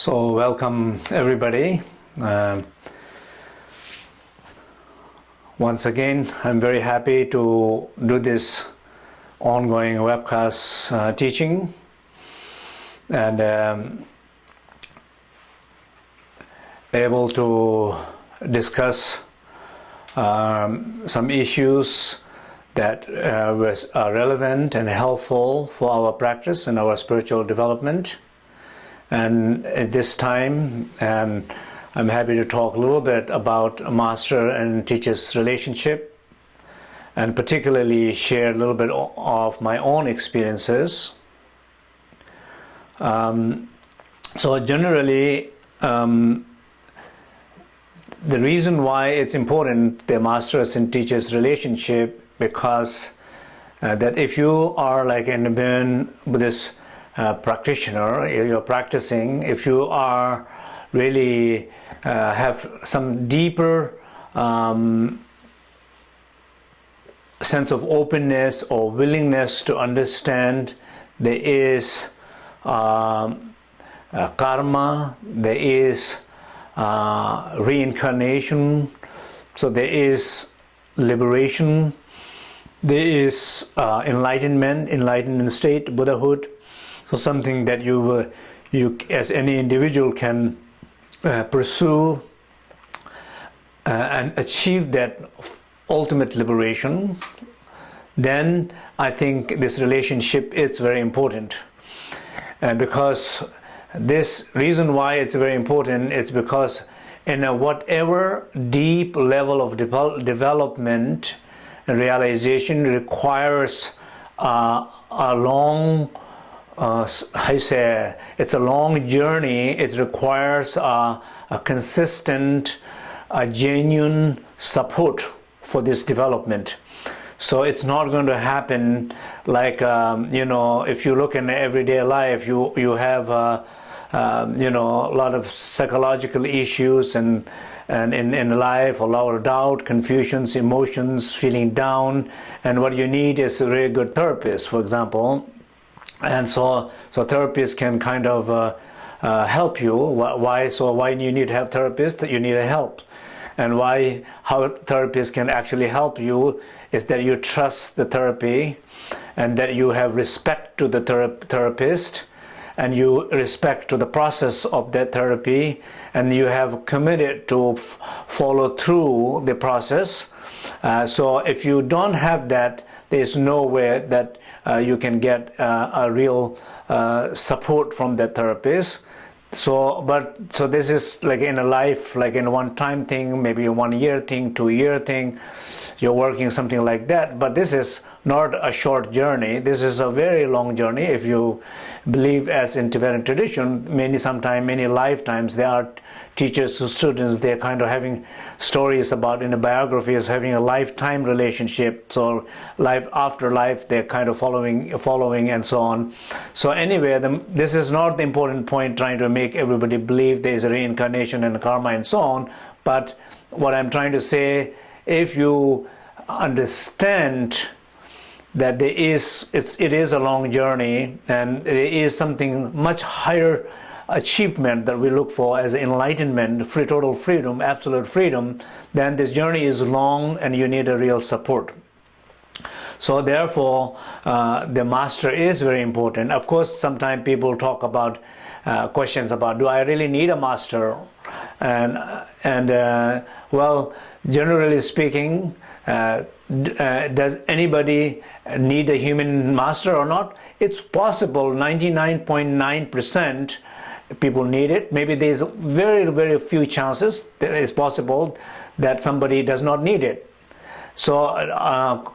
So welcome everybody. Um, once again, I'm very happy to do this ongoing webcast uh, teaching and um, able to discuss um, some issues that uh, are relevant and helpful for our practice and our spiritual development. And at this time, um, I'm happy to talk a little bit about a master and teacher's relationship and particularly share a little bit of my own experiences. Um, so generally, um, the reason why it's important, the master's and teacher's relationship, because uh, that if you are like an Buddhist practitioner, you're practicing, if you are really uh, have some deeper um, sense of openness or willingness to understand there is um, uh, karma, there is uh, reincarnation, so there is liberation, there is uh, enlightenment, enlightenment state, Buddhahood, so something that you, uh, you as any individual can uh, pursue uh, and achieve that ultimate liberation, then I think this relationship is very important. And because this reason why it's very important is because in a whatever deep level of de development and realization requires uh, a long uh, I say it's a long journey. It requires a, a consistent, a genuine support for this development. So it's not going to happen like um, you know if you look in everyday life, you you have uh, um, you know a lot of psychological issues and and in, in life a lot of doubt confusions emotions feeling down and what you need is a really good therapist for example and so so therapists can kind of uh, uh, help you. Why so why you need to have therapists you need a help. And why how therapists can actually help you is that you trust the therapy and that you have respect to the thera therapist and you respect to the process of that therapy and you have committed to follow through the process. Uh, so if you don't have that there's no way that you can get uh, a real uh, support from the therapist. So but so this is like in a life like in one time thing maybe a one year thing two year thing you're working something like that. But this is not a short journey. This is a very long journey. If you believe as in Tibetan tradition many sometime many lifetimes there are teachers to students they're kind of having stories about in the biographies having a lifetime relationship so life after life they're kind of following following and so on. So anyway the, this is not the important point trying to make everybody believe there is a reincarnation and karma and so on but what I'm trying to say if you understand that there is it's, it is a long journey and it is something much higher achievement that we look for as enlightenment, free total freedom, absolute freedom, then this journey is long and you need a real support. So therefore, uh, the master is very important. Of course, sometimes people talk about uh, questions about, do I really need a master? And, and uh, well, generally speaking, uh, uh, does anybody need a human master or not? It's possible 99.9% people need it. Maybe there's very, very few chances that it's possible that somebody does not need it. So uh,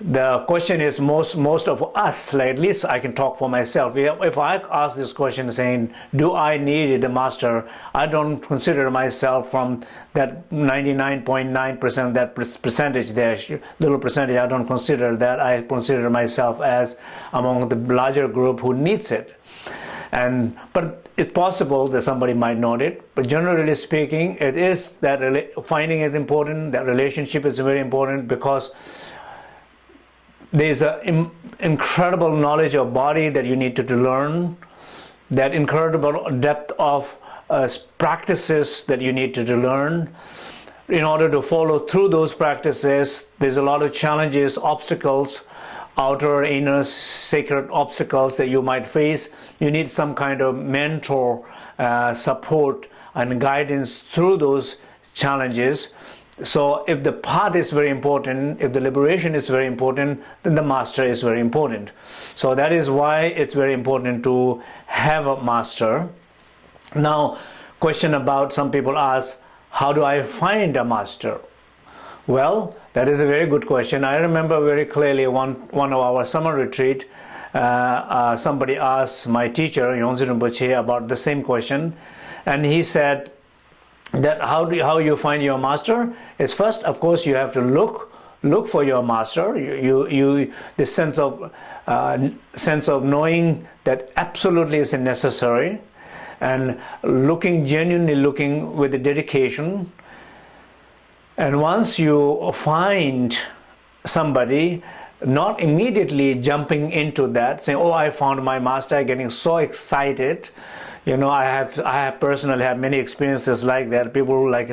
the question is most most of us, like at least I can talk for myself. If I ask this question saying, do I need a master? I don't consider myself from that 99.9% that percentage there, little percentage, I don't consider that. I consider myself as among the larger group who needs it. And but it's possible that somebody might not it, but generally speaking, it is that finding is important. That relationship is very important because there's an incredible knowledge of body that you need to, to learn. That incredible depth of uh, practices that you need to learn. In order to follow through those practices, there's a lot of challenges, obstacles, outer, inner, sacred obstacles that you might face. You need some kind of mentor uh, support and guidance through those challenges. So if the path is very important, if the liberation is very important, then the master is very important. So that is why it's very important to have a master. Now, question about some people ask, how do I find a master? Well, that is a very good question. I remember very clearly one, one of our summer retreat, uh, uh, somebody asked my teacher, Yongdzin Rinpoche, about the same question. And he said that how, do you, how you find your master is first, of course, you have to look look for your master. You, you, you the sense of uh, sense of knowing that absolutely is necessary and looking genuinely looking with the dedication and once you find somebody not immediately jumping into that saying oh i found my master getting so excited you know i have i have personally had many experiences like that. People like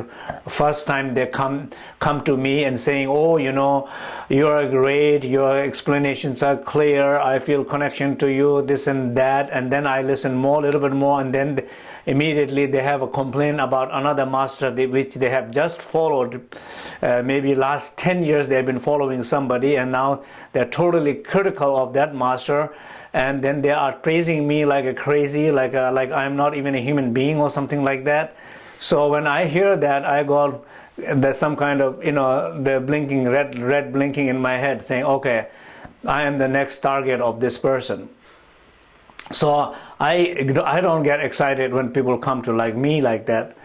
first time they come come to me and saying oh you know you're great. Your explanations are clear. I feel connection to you this and that. And then i listen more a little bit more and then immediately they have a complaint about another master which they have just followed. Uh, maybe last 10 years they have been following somebody and now they're totally critical of that master. And then they are praising me like a crazy like a, like I'm not even a human being or something like that. So when I hear that I got there's some kind of you know the blinking red red blinking in my head saying okay I am the next target of this person so I, I don't get excited when people come to like me like that.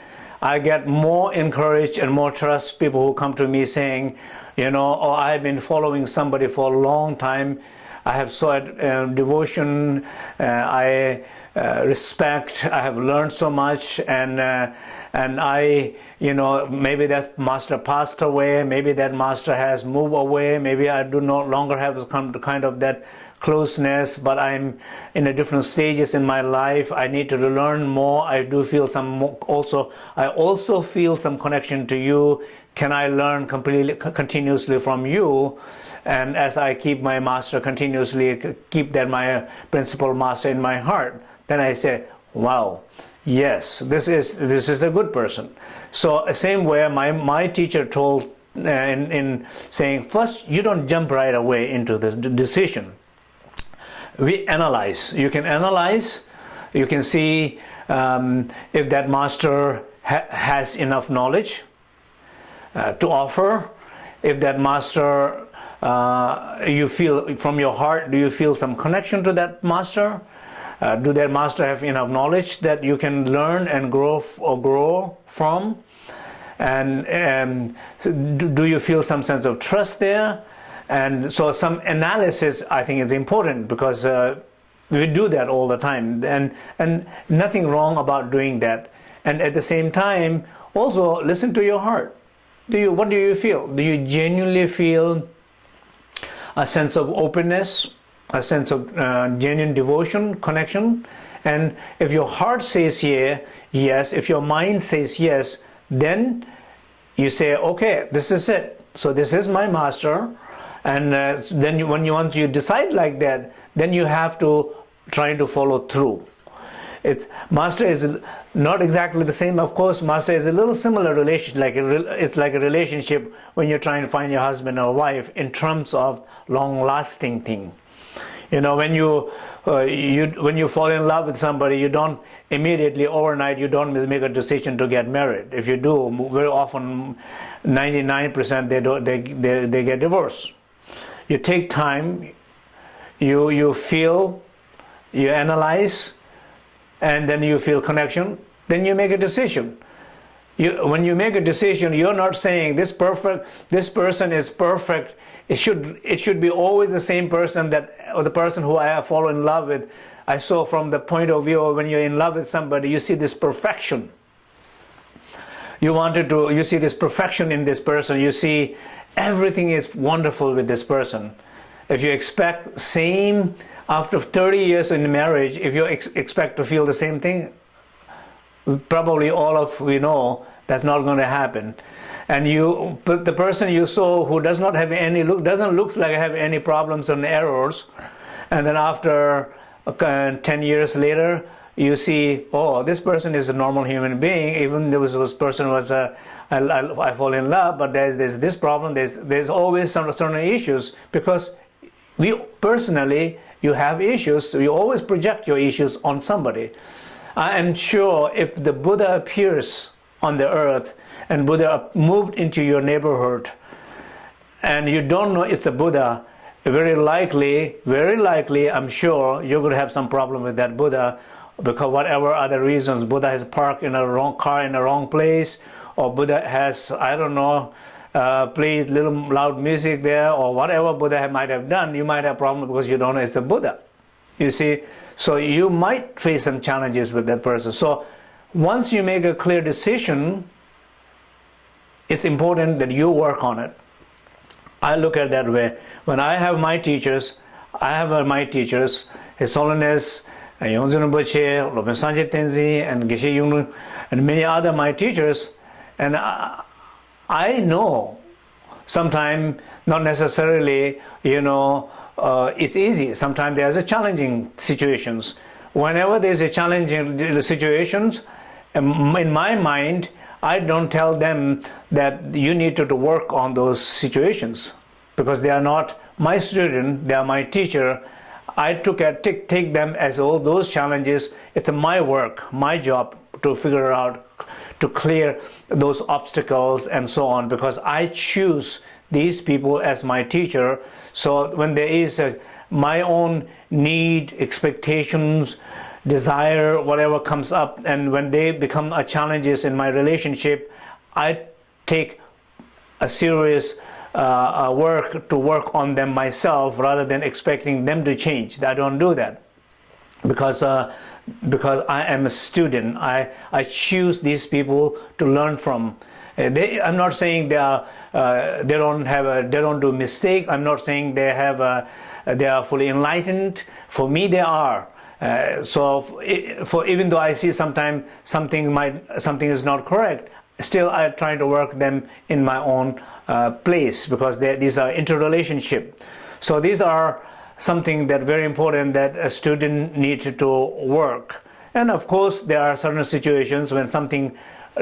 I get more encouraged and more trust people who come to me saying, you know, oh, I've been following somebody for a long time. I have so uh, devotion, uh, I uh, respect, I have learned so much and uh, and I, you know, maybe that master passed away, maybe that master has moved away, maybe I do no longer have come to kind of that closeness but I'm in a different stages in my life. I need to learn more. I do feel some more, also I also feel some connection to you. Can I learn completely continuously from you? And as I keep my master continuously keep that my principal master in my heart then I say wow yes this is this is a good person so same way my my teacher told uh, in, in saying first you don't jump right away into the decision we analyze. You can analyze, you can see um, if that master ha has enough knowledge uh, to offer, if that master uh, you feel from your heart, do you feel some connection to that master? Uh, do their master have enough knowledge that you can learn and grow or grow from? And um, do, do you feel some sense of trust there? And so some analysis I think is important because uh, we do that all the time and, and nothing wrong about doing that. And at the same time, also listen to your heart. Do you, what do you feel? Do you genuinely feel a sense of openness, a sense of uh, genuine devotion, connection? And if your heart says yeah, yes, if your mind says yes, then you say, okay, this is it. So this is my master. And uh, then you, when you once you decide like that then you have to try to follow through. It's master is not exactly the same. Of course master is a little similar relation like a, it's like a relationship when you're trying to find your husband or wife in terms of long lasting thing you know when you uh, you when you fall in love with somebody you don't immediately overnight you don't make a decision to get married if you do very often 99% they they, they, they get divorced you take time, you, you feel, you analyze, and then you feel connection, then you make a decision. You, when you make a decision, you're not saying this perfect, this person is perfect. It should, it should be always the same person that, or the person who I have fallen in love with. I saw from the point of view of when you're in love with somebody, you see this perfection. You wanted to, you see this perfection in this person. You see everything is wonderful with this person. If you expect same after 30 years in marriage, if you ex expect to feel the same thing, probably all of we know that's not going to happen and you the person you saw who does not have any look doesn't looks like have any problems and errors. And then after uh, 10 years later you see oh this person is a normal human being. Even though this person was a I, I, I fall in love but there's, there's this problem. There's there's always some certain issues because we personally you have issues. So you always project your issues on somebody. I am sure if the Buddha appears on the earth and Buddha moved into your neighborhood and you don't know it's the Buddha, very likely, very likely, I'm sure you're going to have some problem with that Buddha because whatever other reasons, Buddha has parked in a wrong car in the wrong place or Buddha has, I don't know, uh, played little loud music there or whatever Buddha might have done, you might have problem because you don't know it's the Buddha. You see, so you might face some challenges with that person. So once you make a clear decision, it's important that you work on it. I look at that way. When I have my teachers, I have my teachers, His Holiness, Yongdzin Rinpoche, Lopon Sangye Tenzi, and Geshe Yunglun, and many other my teachers, and I, I know sometimes not necessarily, you know, uh, it's easy. Sometimes there's a challenging situations. Whenever there's a challenging situations, in my mind, I don't tell them that you need to, to work on those situations because they are not my student, they are my teacher. I took at, take, take them as all those challenges. It's my work, my job to figure out, to clear those obstacles and so on because I choose these people as my teacher. So when there is a, my own need, expectations, desire, whatever comes up, and when they become a challenges in my relationship, I take a serious uh, uh, work to work on them myself rather than expecting them to change. I don't do that because uh, because I am a student. I I choose these people to learn from. Uh, they, I'm not saying they are uh, they don't have a they don't do mistake. I'm not saying they have a, they are fully enlightened. For me, they are. Uh, so for, even though I see sometimes something might something is not correct, still I try to work them in my own uh, place because these are interrelationship. So these are something that very important that a student needs to work. And of course, there are certain situations when something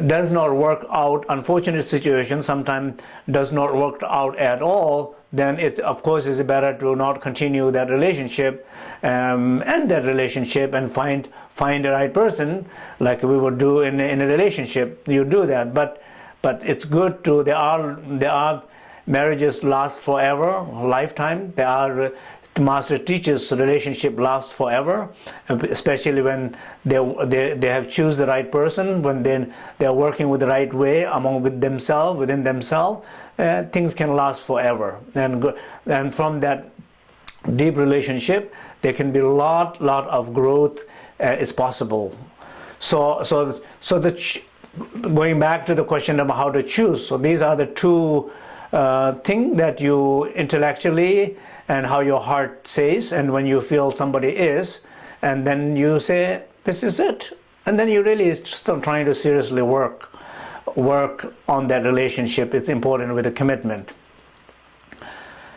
does not work out, unfortunate situation sometimes does not work out at all, then it of course is better to not continue that relationship um, end that relationship and find find the right person like we would do in, in a relationship. You do that. But but it's good to there are there are marriages last forever lifetime. There are master teacher's relationship lasts forever, especially when they, they, they have choose the right person, when then they're working with the right way among with themselves, within themselves, uh, things can last forever. And, and from that deep relationship, there can be a lot, lot of growth uh, is possible. So, so, so the going back to the question of how to choose, so these are the two uh, things that you intellectually and how your heart says and when you feel somebody is and then you say this is it and then you really start trying to seriously work work on that relationship it's important with a commitment.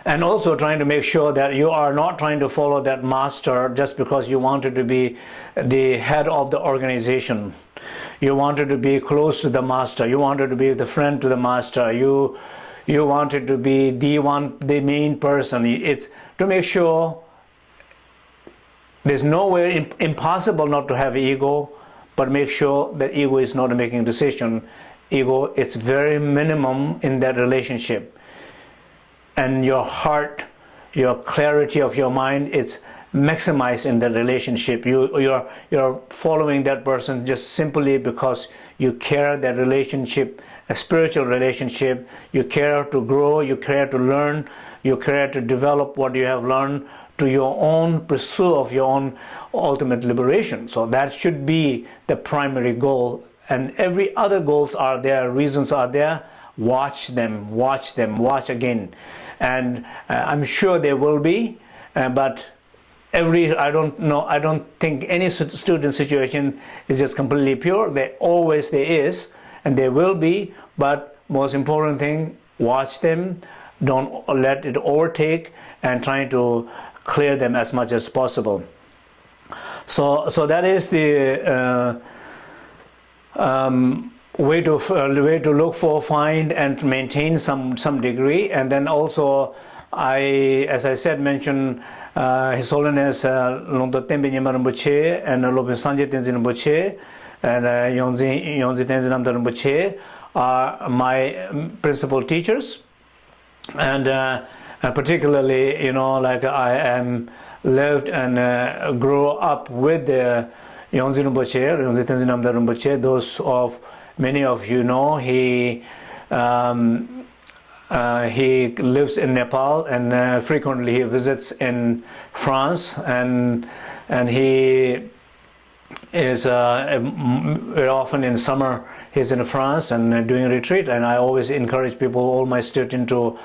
And also trying to make sure that you are not trying to follow that master just because you wanted to be the head of the organization. You wanted to be close to the master. You wanted to be the friend to the master. You you wanted to be the one the main person. It's to make sure there's no way impossible not to have ego but make sure that ego is not making decision ego it's very minimum in that relationship and your heart your clarity of your mind it's maximized in that relationship you you're you're following that person just simply because you care that relationship a spiritual relationship. You care to grow, you care to learn, you care to develop what you have learned to your own pursuit of your own ultimate liberation. So that should be the primary goal. And every other goals are there, reasons are there. Watch them, watch them, watch again. And uh, I'm sure there will be, uh, but every I don't know I don't think any student situation is just completely pure. There always there is and there will be, but most important thing, watch them, don't let it overtake, and trying to clear them as much as possible. So so that is the uh, um, way to uh, way to look for, find, and maintain some some degree, and then also I, as I said, mentioned uh, His Holiness uh, Lungtok Tenpai Nyima Rinpoche and Lopon Sangye Tenzin Rinpoche and uh, Yongdzin Yongdzin Tenzin Namdak Rinpoche are my principal teachers, and uh, particularly, you know, like I am lived and uh, grew up with the Yongdzin Rinpoche, Yongdzin Tenzin Namdak Rinpoche. Those of many of you know he. Um, uh, he lives in Nepal and uh, frequently he visits in France and and he is uh, often in summer he's in France and doing a retreat and I always encourage people all my students to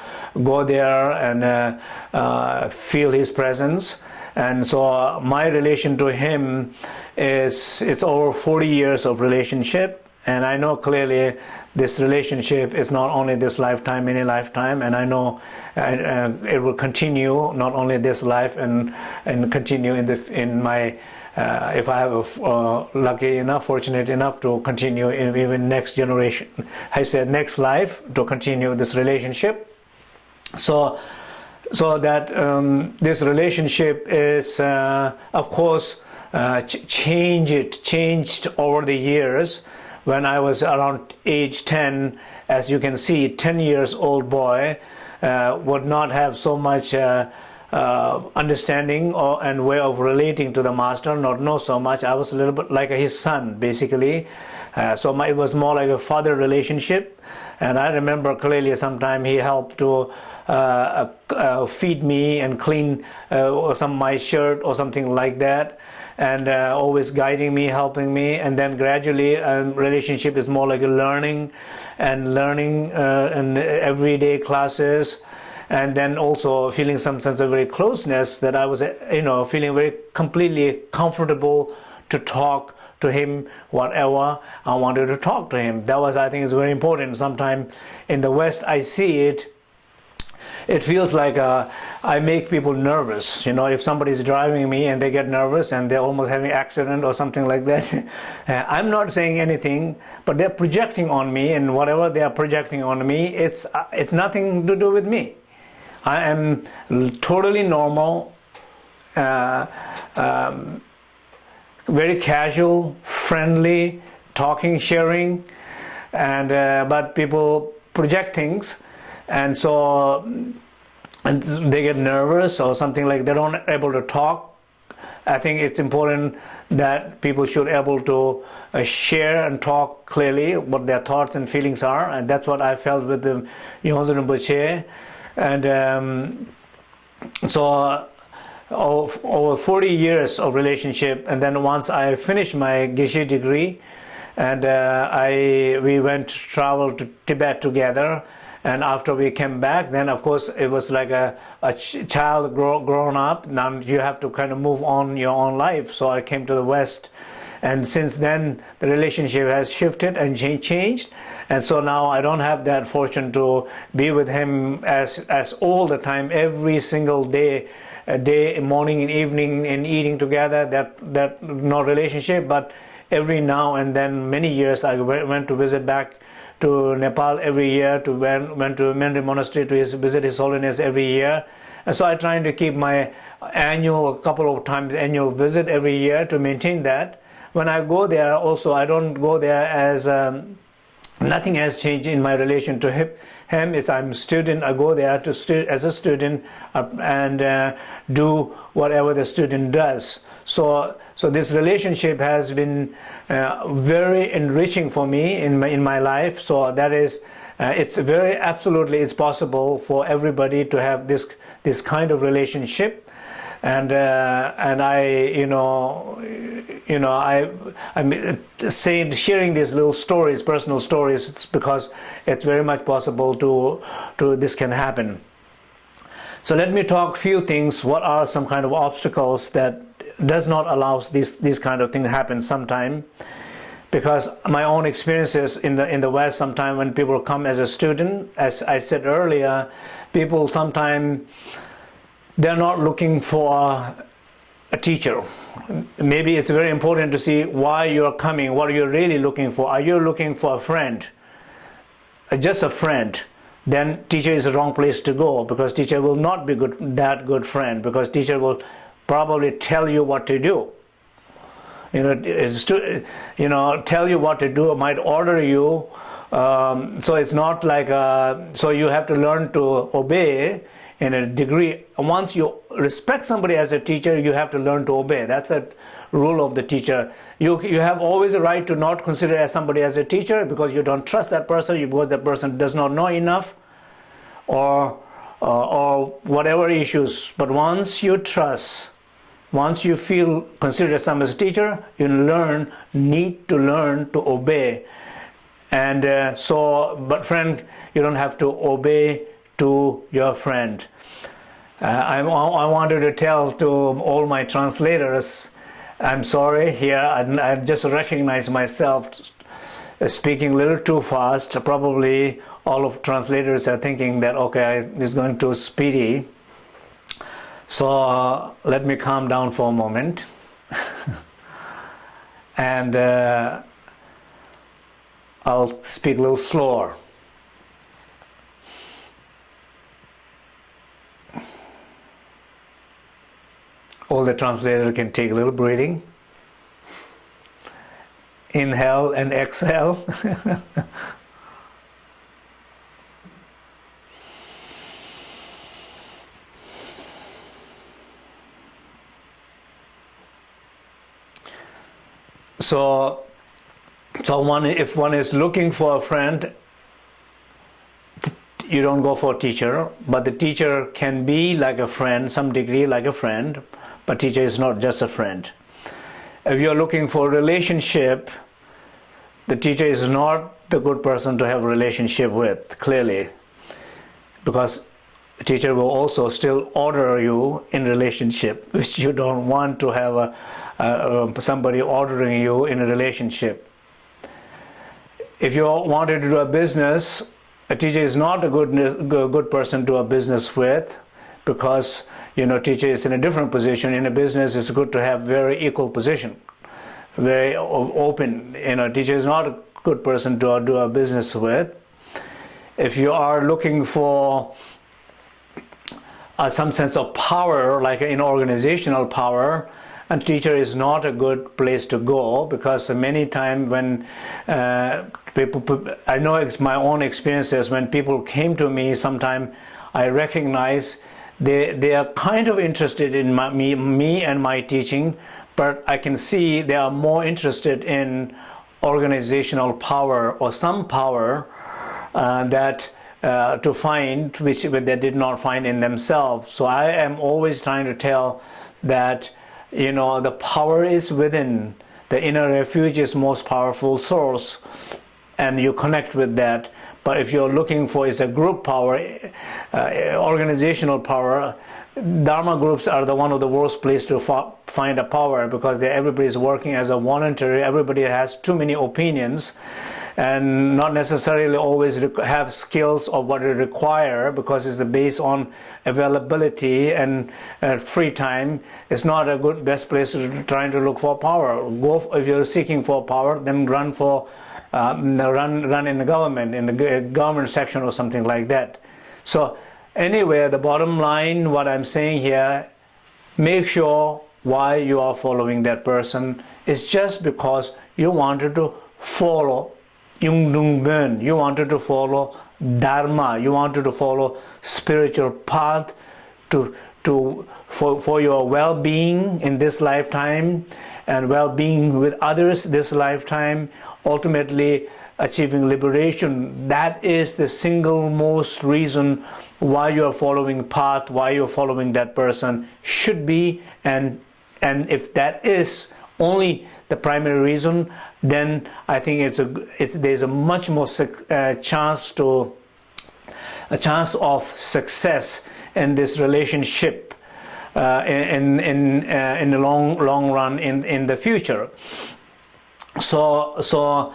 go there and uh, uh, feel his presence and so my relation to him is it's over 40 years of relationship. And I know clearly this relationship is not only this lifetime, any lifetime, and I know uh, it will continue not only this life and and continue in the in my uh, if I have a, uh, lucky enough, fortunate enough to continue in even next generation, I said next life to continue this relationship. So, so that um, this relationship is, uh, of course, uh, ch changed changed over the years when I was around age 10, as you can see, 10 years old boy uh, would not have so much uh, uh, understanding or, and way of relating to the master, not know so much. I was a little bit like his son, basically. Uh, so my, it was more like a father relationship. And I remember clearly sometime he helped to feed me and clean some my shirt or something like that and uh, always guiding me, helping me, and then gradually um, relationship is more like a learning and learning uh, in everyday classes and then also feeling some sense of very closeness that I was, you know, feeling very completely comfortable to talk to him whatever I wanted to talk to him. That was, I think, is very important. Sometimes in the West, I see it it feels like uh, I make people nervous. You know, if somebody's driving me and they get nervous and they're almost having an accident or something like that, uh, I'm not saying anything, but they're projecting on me, and whatever they are projecting on me, it's uh, it's nothing to do with me. I am totally normal, uh, um, very casual, friendly, talking, sharing, and uh, but people project things and so and they get nervous or something like they don't able to talk. I think it's important that people should able to uh, share and talk clearly what their thoughts and feelings are. And that's what I felt with the Yongdzin Rinpoche. And um, so uh, over 40 years of relationship and then once I finished my Geshe degree and uh, I we went to travel to Tibet together and after we came back then of course it was like a, a ch child grow, grown up. Now you have to kind of move on your own life. So I came to the West. And since then the relationship has shifted and changed. And so now I don't have that fortune to be with him as as all the time every single day uh, day morning and evening and eating together. That that no relationship. But every now and then many years I went to visit back to Nepal every year, to went, went to Menri Monastery to his, visit His Holiness every year. And so I trying to keep my annual, a couple of times annual visit every year to maintain that. When I go there also, I don't go there as, um, nothing has changed in my relation to him. Him is I'm student, I go there to stu as a student uh, and uh, do whatever the student does. So, so this relationship has been uh, very enriching for me in my, in my life. So that is, uh, it's very absolutely it's possible for everybody to have this this kind of relationship, and uh, and I you know you know I I'm saying sharing these little stories, personal stories, it's because it's very much possible to to this can happen. So let me talk a few things. What are some kind of obstacles that does not allow these these kind of things to happen sometime? Because my own experiences in the in the West, sometime when people come as a student, as I said earlier, people sometimes they're not looking for a teacher. Maybe it's very important to see why you're coming, what are you're really looking for. Are you looking for a friend? Uh, just a friend then teacher is the wrong place to go because teacher will not be good that good friend because teacher will probably tell you what to do. You know to you know tell you what to do might order you um, so it's not like a, so you have to learn to obey in a degree. Once you respect somebody as a teacher you have to learn to obey. That's a rule of the teacher. You you have always a right to not consider as somebody as a teacher because you don't trust that person because that person does not know enough or uh, or whatever issues. But once you trust once you feel considered some as a teacher you learn need to learn to obey. And uh, so but friend you don't have to obey to your friend. Uh, I, I wanted to tell to all my translators I'm sorry here I, I just recognize myself speaking a little too fast. Probably all of translators are thinking that okay it's going too speedy so uh, let me calm down for a moment. And uh, I'll speak a little slower. All the translator can take a little breathing. Inhale and exhale so so one if one is looking for a friend you don't go for a teacher. But the teacher can be like a friend some degree like a friend but teacher is not just a friend. If you're looking for relationship the teacher is not the good person to have a relationship with clearly. Because the teacher will also still order you in relationship which you don't want to have a, a, somebody ordering you in a relationship. If you wanted to do a business a teacher is not a good uh, good person to do a business with because you know teacher is in a different position. In a business it's good to have very equal position very open. You know teacher is not a good person to uh, do a business with. If you are looking for uh, some sense of power like in organizational power and teacher is not a good place to go because many times when uh, people I know it's my own experiences when people came to me sometime I recognize they they are kind of interested in my, me me and my teaching but I can see they are more interested in organizational power or some power uh, that uh, to find which they did not find in themselves. So I am always trying to tell that you know the power is within the inner refuge is most powerful source and you connect with that but if you're looking for is a group power uh, organizational power Dharma groups are the one of the worst place to find a power because everybody is working as a voluntary. Everybody has too many opinions and not necessarily always have skills of what they require because it's based on availability and uh, free time. It's not a good best place to trying to look for power. Go if you're seeking for power, then run for um, run run in the government in the government section or something like that. So Anyway, the bottom line, what I'm saying here, make sure why you are following that person is just because you wanted to follow Yungdrung Bon, you wanted to follow Dharma, you wanted to follow spiritual path to, to, for, for your well-being in this lifetime and well-being with others this lifetime, ultimately achieving liberation. That is the single most reason why you are following path, why you're following that person should be. And and if that is only the primary reason then I think it's a there's a much more uh, chance to a chance of success in this relationship uh, in in uh, in the long long run in in the future. So so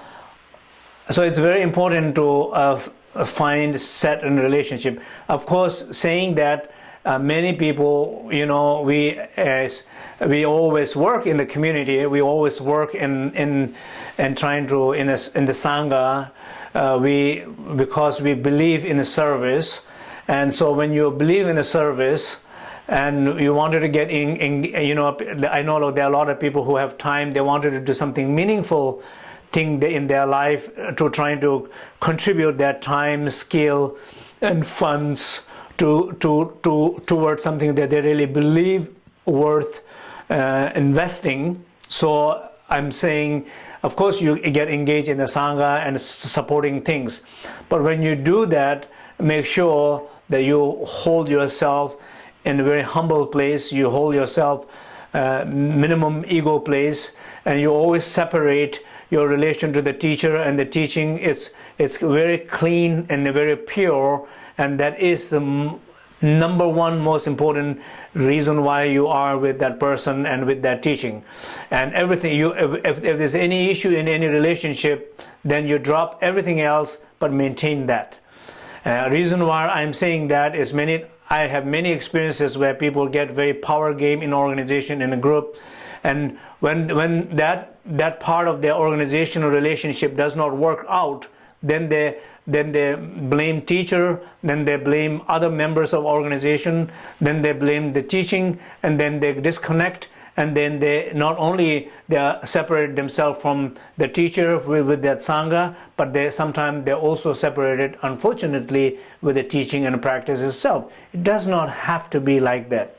so it's very important to uh, find set in relationship. Of course, saying that uh, many people, you know, we as we always work in the community. We always work in in and trying to in a, in the sangha. Uh, we because we believe in a service, and so when you believe in a service, and you wanted to get in, in you know, I know there are a lot of people who have time. They wanted to do something meaningful thing in their life to trying to contribute their time, skill, and funds to to to towards something that they really believe worth uh, investing. So I'm saying, of course, you get engaged in the sangha and supporting things, but when you do that, make sure that you hold yourself in a very humble place. You hold yourself uh, minimum ego place, and you always separate your relation to the teacher and the teaching. It's it's very clean and very pure, and that is the number one most important reason why you are with that person and with that teaching. And everything you if, if, there's any issue in any relationship then you drop everything else but maintain that. Uh, reason why i'm saying that is many i have many experiences where people get very power game in organization in a group. And when when that that part of their organizational relationship does not work out then they then they blame teacher, then they blame other members of organization, then they blame the teaching, and then they disconnect, and then they not only they separate themselves from the teacher with, with that sangha, but they sometimes they're also separated, unfortunately, with the teaching and practice itself. It does not have to be like that.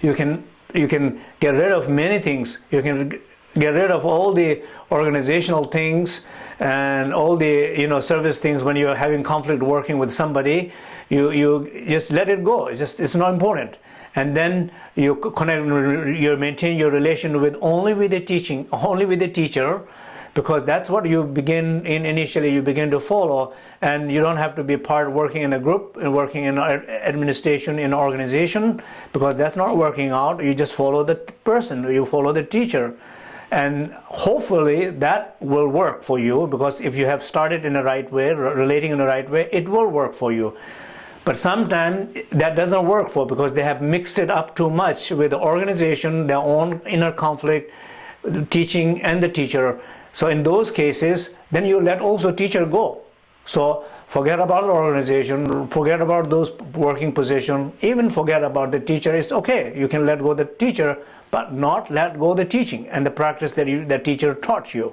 You can you can get rid of many things. You can get rid of all the organizational things and all the you know service things when you're having conflict working with somebody you you just let it go. It's just it's not important. And then you connect you maintain your relation with only with the teaching only with the teacher because that's what you begin in initially you begin to follow. And you don't have to be part working in a group and working in administration in organization because that's not working out. You just follow the person you follow the teacher and hopefully that will work for you because if you have started in the right way relating in the right way it will work for you. But sometimes that doesn't work for because they have mixed it up too much with the organization their own inner conflict teaching and the teacher. So in those cases then you let also teacher go. So forget about the organization forget about those working position even forget about the teacher. It's okay you can let go the teacher but not let go the teaching and the practice that you, the teacher taught you.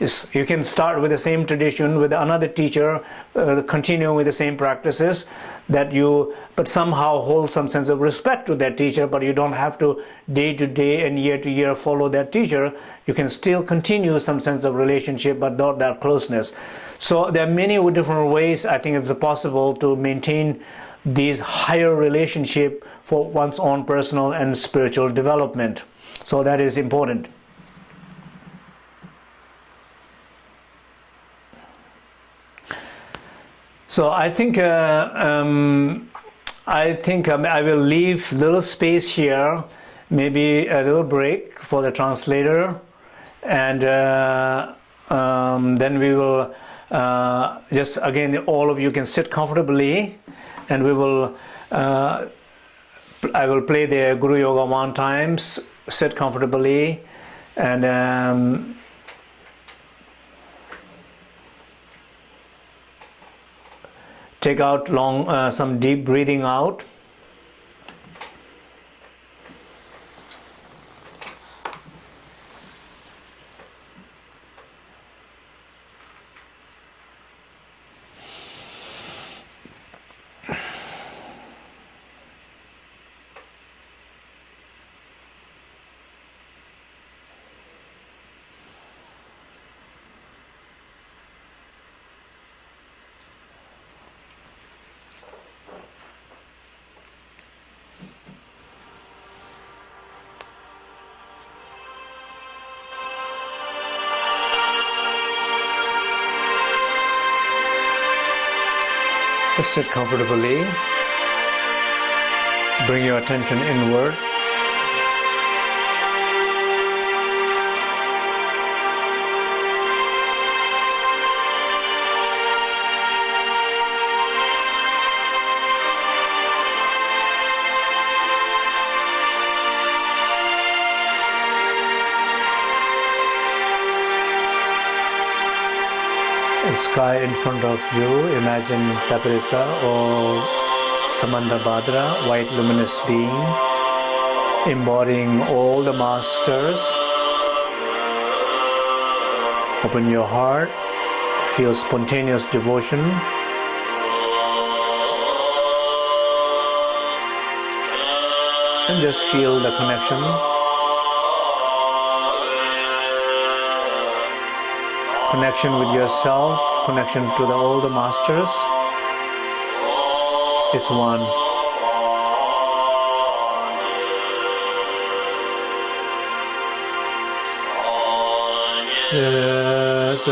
Is you can start with the same tradition with another teacher, uh, continue with the same practices that you, but somehow hold some sense of respect to that teacher, but you don't have to day to day and year to year follow that teacher. You can still continue some sense of relationship, but not that closeness. So there are many different ways I think it's possible to maintain these higher relationship for one's own personal and spiritual development. So that is important. So I think uh, um, I think um, I will leave little space here, maybe a little break for the translator, and uh, um, then we will uh, just again all of you can sit comfortably, and we will. I will play the Guru Yoga one times, sit comfortably, and um, take out long uh, some deep breathing out. Sit comfortably. Bring your attention inward. Sky in front of you, imagine Tapihritsa or Samantabhadra, white luminous being, embodying all the masters. Open your heart, feel spontaneous devotion. And just feel the connection connection with yourself, connection to the older masters. It's one. Yes,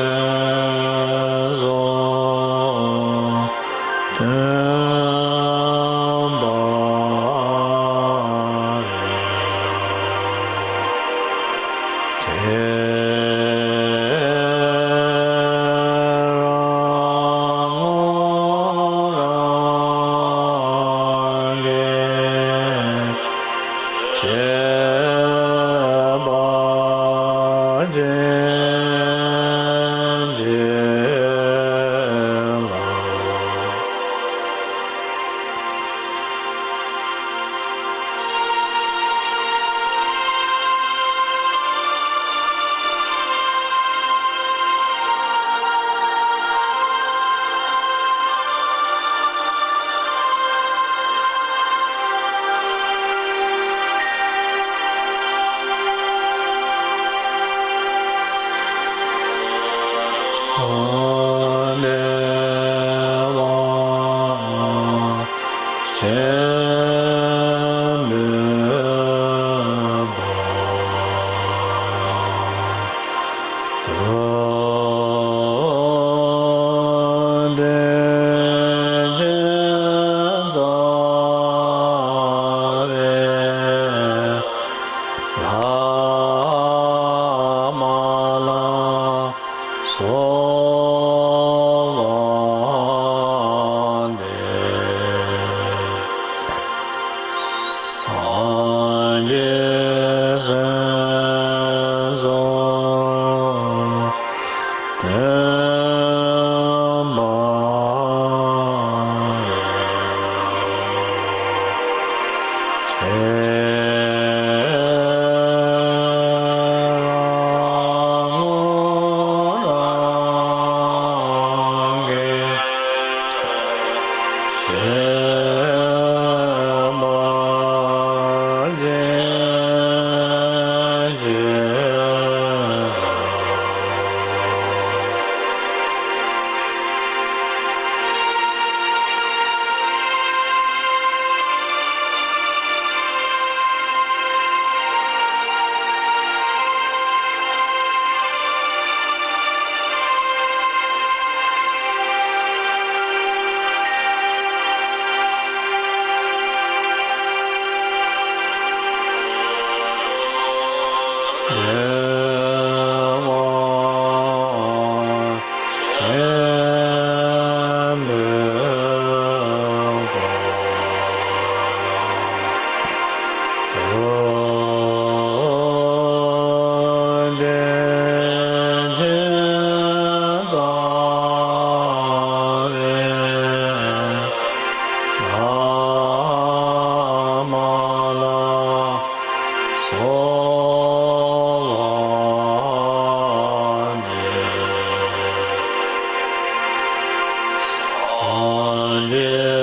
on.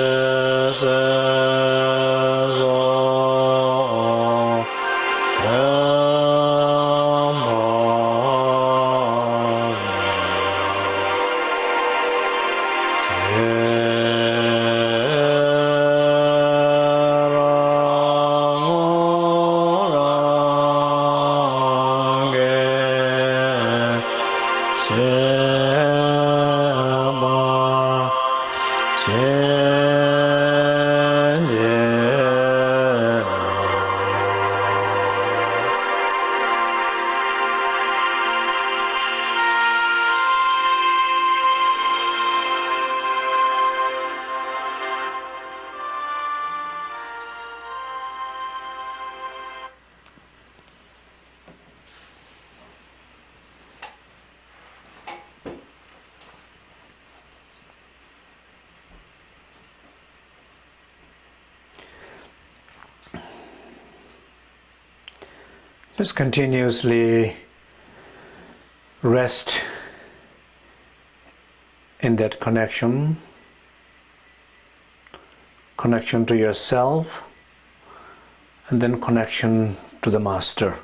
Just continuously rest in that connection, connection to yourself, and then connection to the Master.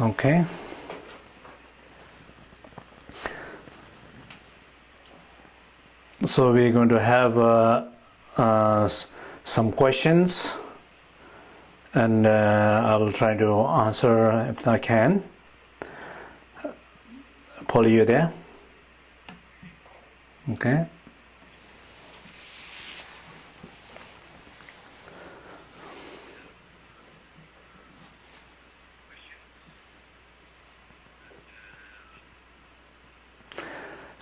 Okay. So we're going to have uh, uh, some questions and uh, I'll try to answer if I can. Paul, you there? Okay.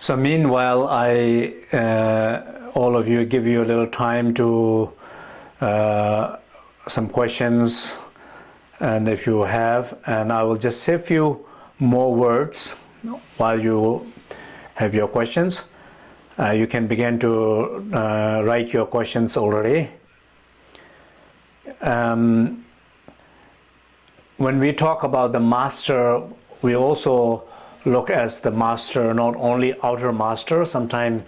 So meanwhile, I uh, all of you give you a little time to uh, some questions, and if you have, and I will just say a few more words while you have your questions. Uh, you can begin to uh, write your questions already. Um, when we talk about the master, we also look as the master, not only outer master. Sometimes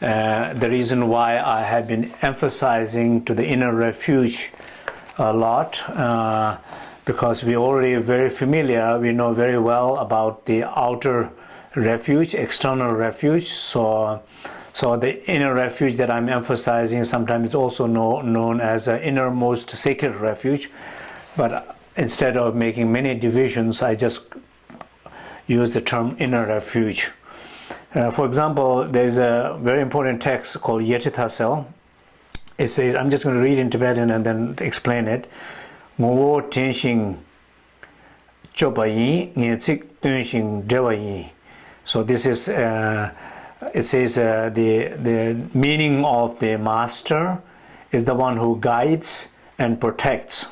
uh, the reason why I have been emphasizing to the inner refuge a lot, uh, because we already very familiar, we know very well about the outer refuge, external refuge. So, so the inner refuge that I'm emphasizing sometimes is also know, known as an innermost sacred refuge. But instead of making many divisions, I just use the term inner refuge. Uh, for example, there's a very important text called Yetitasel. It says, I'm just going to read in Tibetan and then explain it. Ngo tenshin dewayi. So this is, uh, it says uh, the, the meaning of the master is the one who guides and protects,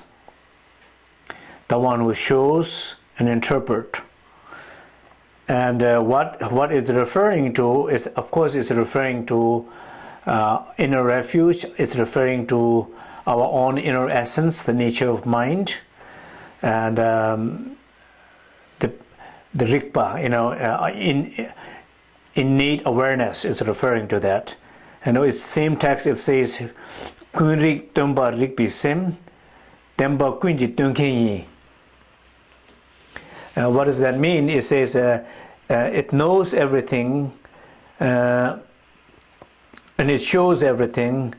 the one who shows and interprets and uh, what what it's referring to is, of course, it's referring to uh, inner refuge. It's referring to our own inner essence, the nature of mind, and um, the the rigpa. You know, uh, in innate awareness is referring to that. And it's same text. It says, "Kunrik tumba rikpi sim, temba kunji tunkinyi." Uh, what does that mean? It says uh, uh, it knows everything uh, and it shows everything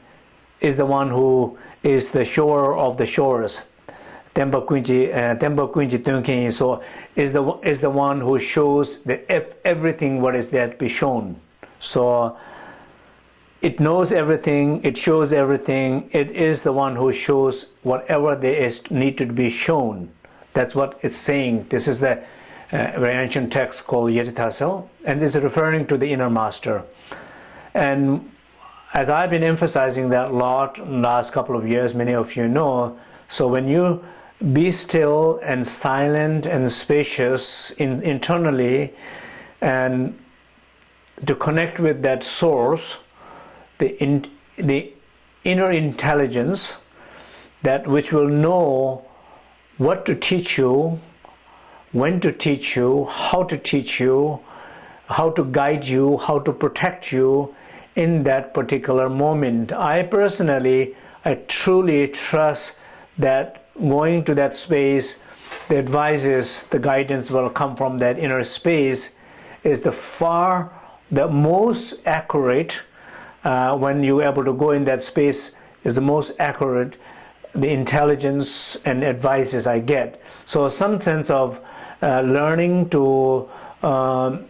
is the one who is the shore of the shores. Temba Kunji, uh, Temba Kunji Tunkin, so is the is the one who shows the everything what is there to be shown. So it knows everything, it shows everything, it is the one who shows whatever there is needed to be shown. That's what it's saying. This is the uh, very ancient text called Yetitasel, and this is referring to the inner master. And as I've been emphasizing that a lot in the last couple of years, many of you know, so when you be still and silent and spacious in, internally and to connect with that source, the, in, the inner intelligence that which will know what to teach you, when to teach you, how to teach you, how to guide you, how to protect you in that particular moment. I personally, I truly trust that going to that space, the advices, the guidance will come from that inner space is the far, the most accurate uh, when you're able to go in that space is the most accurate the intelligence and advices I get. So some sense of uh, learning to um,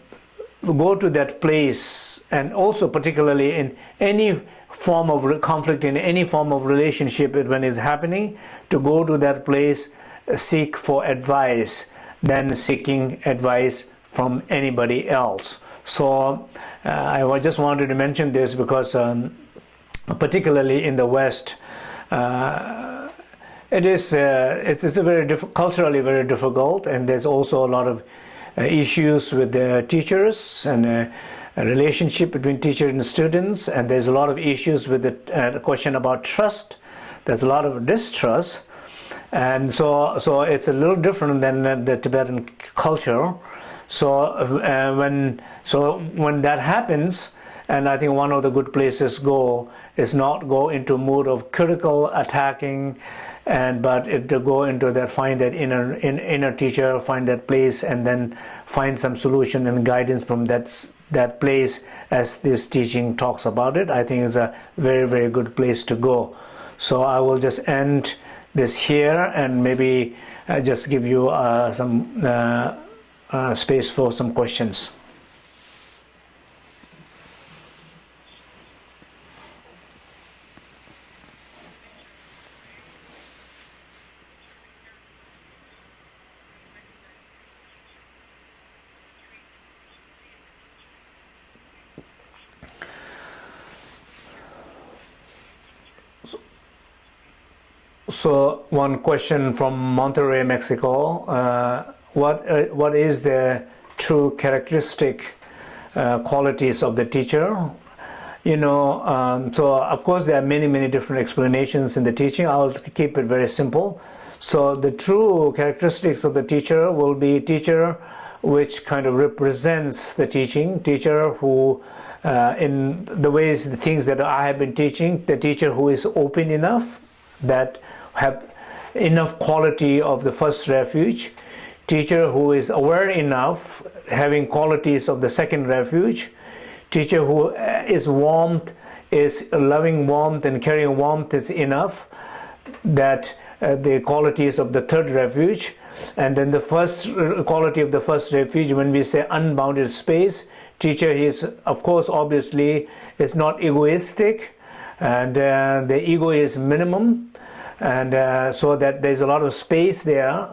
go to that place and also particularly in any form of conflict in any form of relationship when it's happening to go to that place seek for advice than seeking advice from anybody else so uh, I just wanted to mention this because um, particularly in the West uh, it is uh, it is a very culturally very difficult and there's also a lot of uh, issues with the teachers and uh, relationship between teacher and students and there's a lot of issues with the, the question about trust. There's a lot of distrust. And so so it's a little different than the Tibetan culture. So uh, when so when that happens and I think one of the good places go is not go into mood of critical attacking and but it to go into that find that inner in, inner teacher find that place and then find some solution and guidance from that that place as this teaching talks about it. I think is a very very good place to go. So I will just end this here and maybe uh, just give you uh, some uh, uh space for some questions So one question from Monterrey, Mexico. Uh, what, uh, what is the true characteristic uh, qualities of the teacher? You know, um, so of course there are many, many different explanations in the teaching. I'll keep it very simple. So the true characteristics of the teacher will be teacher which kind of represents the teaching, teacher who uh, in the ways, the things that I have been teaching, the teacher who is open enough that have enough quality of the first refuge, teacher who is aware enough, having qualities of the second refuge, teacher who is uh, is warmth, is loving warmth and carrying warmth is enough, that uh, the qualities of the third refuge, and then the first uh, quality of the first refuge, when we say unbounded space, teacher is, of course, obviously, is not egoistic, and uh, the ego is minimum, and uh, so that there's a lot of space there.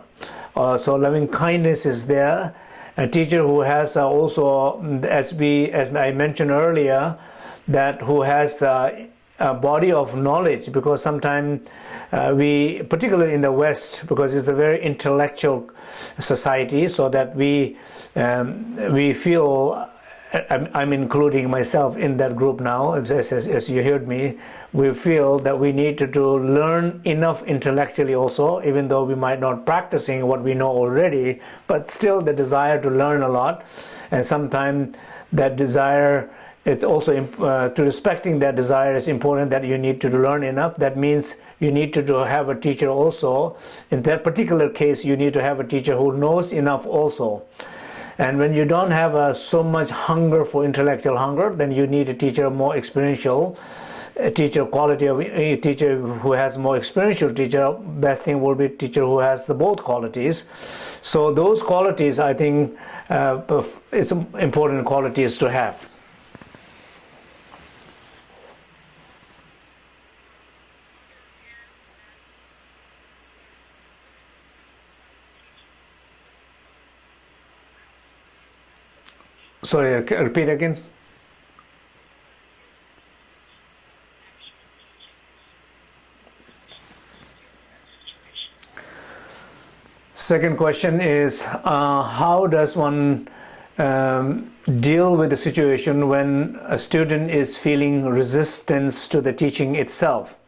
Uh, so loving kindness is there. A teacher who has uh, also as we as I mentioned earlier that who has the body of knowledge because sometimes uh, we particularly in the west because it's a very intellectual society so that we um, we feel I'm, I'm, including myself in that group now as, as, as you heard me we feel that we need to, to learn enough intellectually also, even though we might not practicing what we know already, but still the desire to learn a lot. And sometimes that desire, it's also uh, to respecting that desire is important that you need to learn enough. That means you need to, to have a teacher also. In that particular case, you need to have a teacher who knows enough also. And when you don't have uh, so much hunger for intellectual hunger, then you need a teacher more experiential a teacher quality of a teacher who has more experiential teacher best thing will be teacher who has the both qualities. So those qualities i think uh, it's important qualities to have sorry repeat again Second question is uh, how does one um, deal with the situation when a student is feeling resistance to the teaching itself?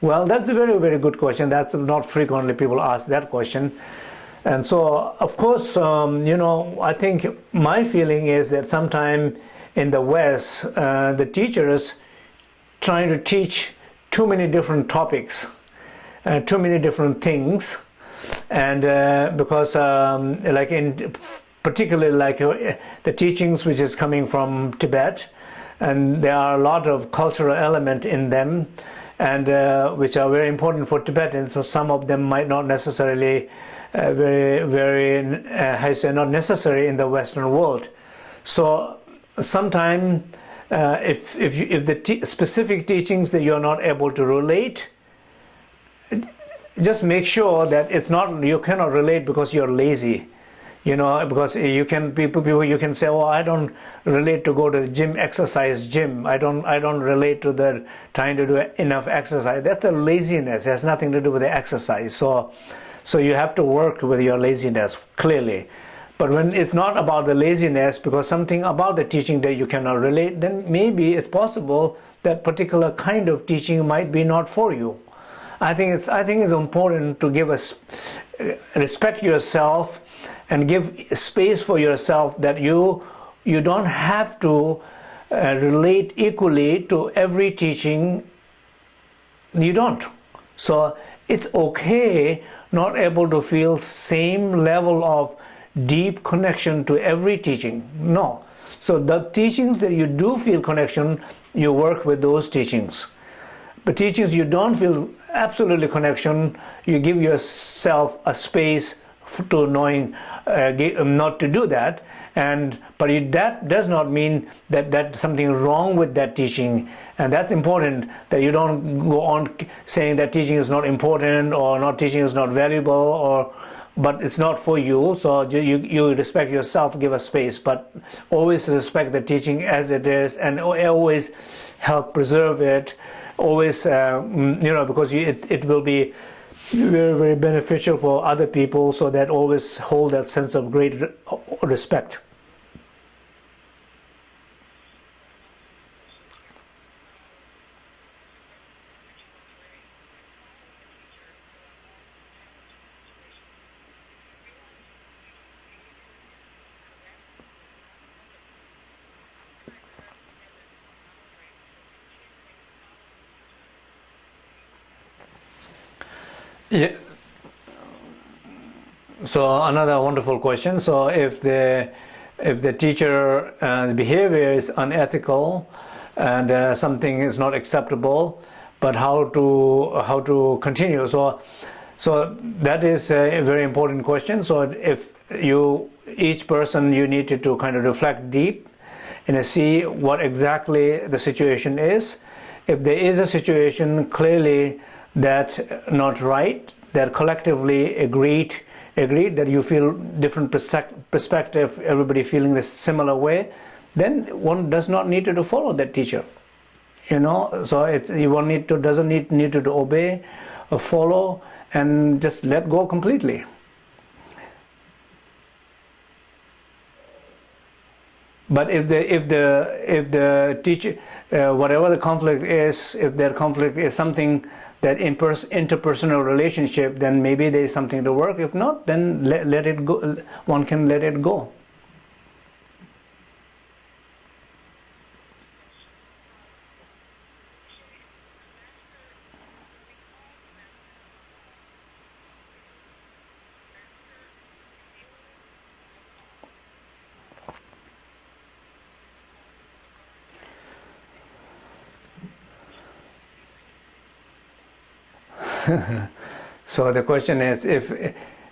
Well, that's a very, very good question. That's not frequently people ask that question. And so, of course, um, you know, I think my feeling is that sometime in the West, uh, the teachers trying to teach too many different topics, uh, too many different things, and uh, because um, like in particularly like uh, the teachings which is coming from Tibet, and there are a lot of cultural element in them, and uh, which are very important for Tibetans. So some of them might not necessarily uh, very very uh, I say not necessary in the Western world. So sometimes uh, if, if, you, if the specific teachings that you're not able to relate, just make sure that it's not, you cannot relate because you're lazy. You know, because you can people, people you can say, oh, I don't relate to go to the gym, exercise gym. I don't, I don't relate to the trying to do enough exercise. That's a laziness. It has nothing to do with the exercise. So, so you have to work with your laziness clearly. But when it's not about the laziness, because something about the teaching that you cannot relate, then maybe it's possible that particular kind of teaching might be not for you. I think it's, I think it's important to give us respect yourself and give space for yourself that you you don't have to uh, relate equally to every teaching you don't so it's okay not able to feel same level of deep connection to every teaching. No. So the teachings that you do feel connection, you work with those teachings. But teachings you don't feel absolutely connection, you give yourself a space to knowing uh, not to do that. And but it, that does not mean that that's something wrong with that teaching. And that's important that you don't go on saying that teaching is not important or not teaching is not valuable or but it's not for you. So you, you respect yourself give a space. But always respect the teaching as it is and always help preserve it. Always uh, you know because you, it, it will be very very beneficial for other people. So that always hold that sense of great respect Yeah. So another wonderful question. So if the if the teacher uh, behavior is unethical and uh, something is not acceptable, but how to how to continue? So so that is a very important question. So if you each person you needed to kind of reflect deep and see what exactly the situation is. If there is a situation clearly that not right, that collectively agreed agreed that you feel different perspective, everybody feeling the similar way, then one does not need to follow that teacher. You know, so it you won't need to doesn't need need to obey or follow and just let go completely. But if the if the if the teacher uh, whatever the conflict is, if their conflict is something that interpersonal relationship, then maybe there is something to work. If not, then let, let it go. One can let it go. So the question is if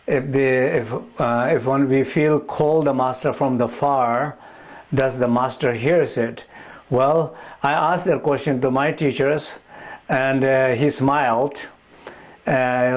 if the if uh, if when we feel call the master from the far does the master hears it well i asked that question to my teachers and uh, he smiled uh,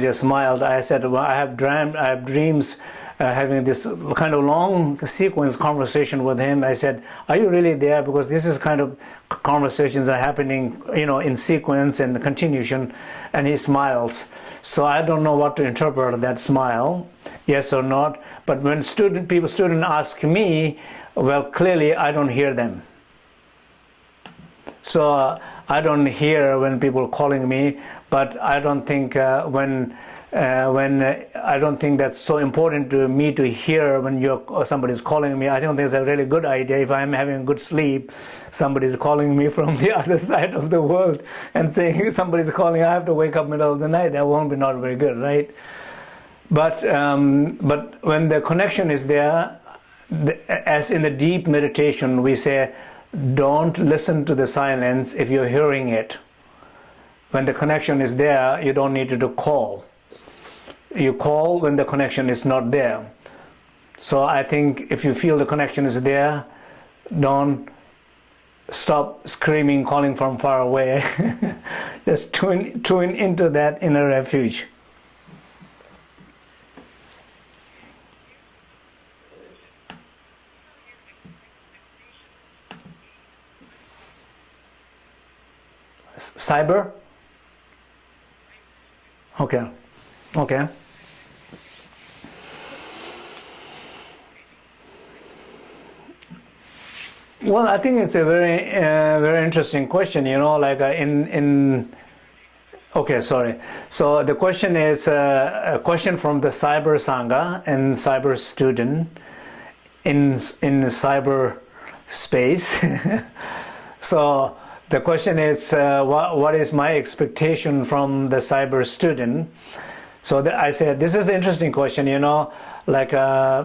just smiled i said well i have dreamed i have dreams uh, having this kind of long sequence conversation with him. I said, are you really there? Because this is kind of conversations are happening, you know, in sequence and continuation. And he smiles. So I don't know what to interpret that smile, yes or not. But when student people student ask me, well, clearly I don't hear them. So uh, I don't hear when people calling me, but I don't think uh, when uh, when uh, I don't think that's so important to me to hear when you're somebody's calling me. I don't think it's a really good idea if I'm having a good sleep. Somebody's calling me from the other side of the world and saying somebody's calling. I have to wake up in the middle of the night. That won't be not very good, right? But um, but when the connection is there, the, as in the deep meditation, we say don't listen to the silence if you're hearing it. When the connection is there, you don't need to call. You call when the connection is not there. So I think if you feel the connection is there, don't stop screaming, calling from far away. Just tune, tune into that inner refuge. cyber okay okay well i think it's a very uh, very interesting question you know like uh, in in okay sorry so the question is uh, a question from the cyber sangha and cyber student in in the cyber space so the question is, uh, what, what is my expectation from the cyber student? So the, I said, this is an interesting question, you know, like uh,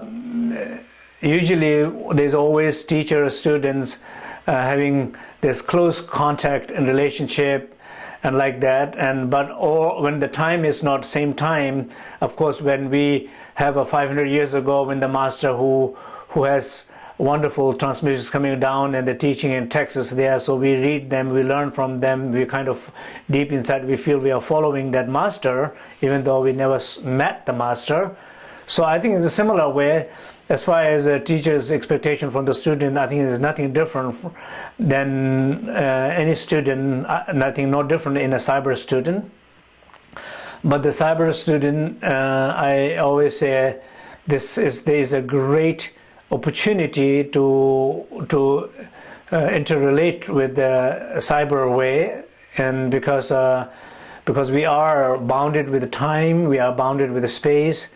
usually there's always teacher students uh, having this close contact and relationship and like that and but or when the time is not same time of course when we have a 500 years ago when the master who who has wonderful transmissions coming down and the teaching in Texas there. So we read them, we learn from them, we kind of deep inside we feel we are following that master, even though we never met the master. So I think in a similar way, as far as a teacher's expectation from the student, I think there's nothing different than uh, any student, uh, nothing no different in a cyber student. But the cyber student, uh, I always say, this is there is a great opportunity to to uh, interrelate with the cyber way and because uh, because we are bounded with the time we are bounded with the space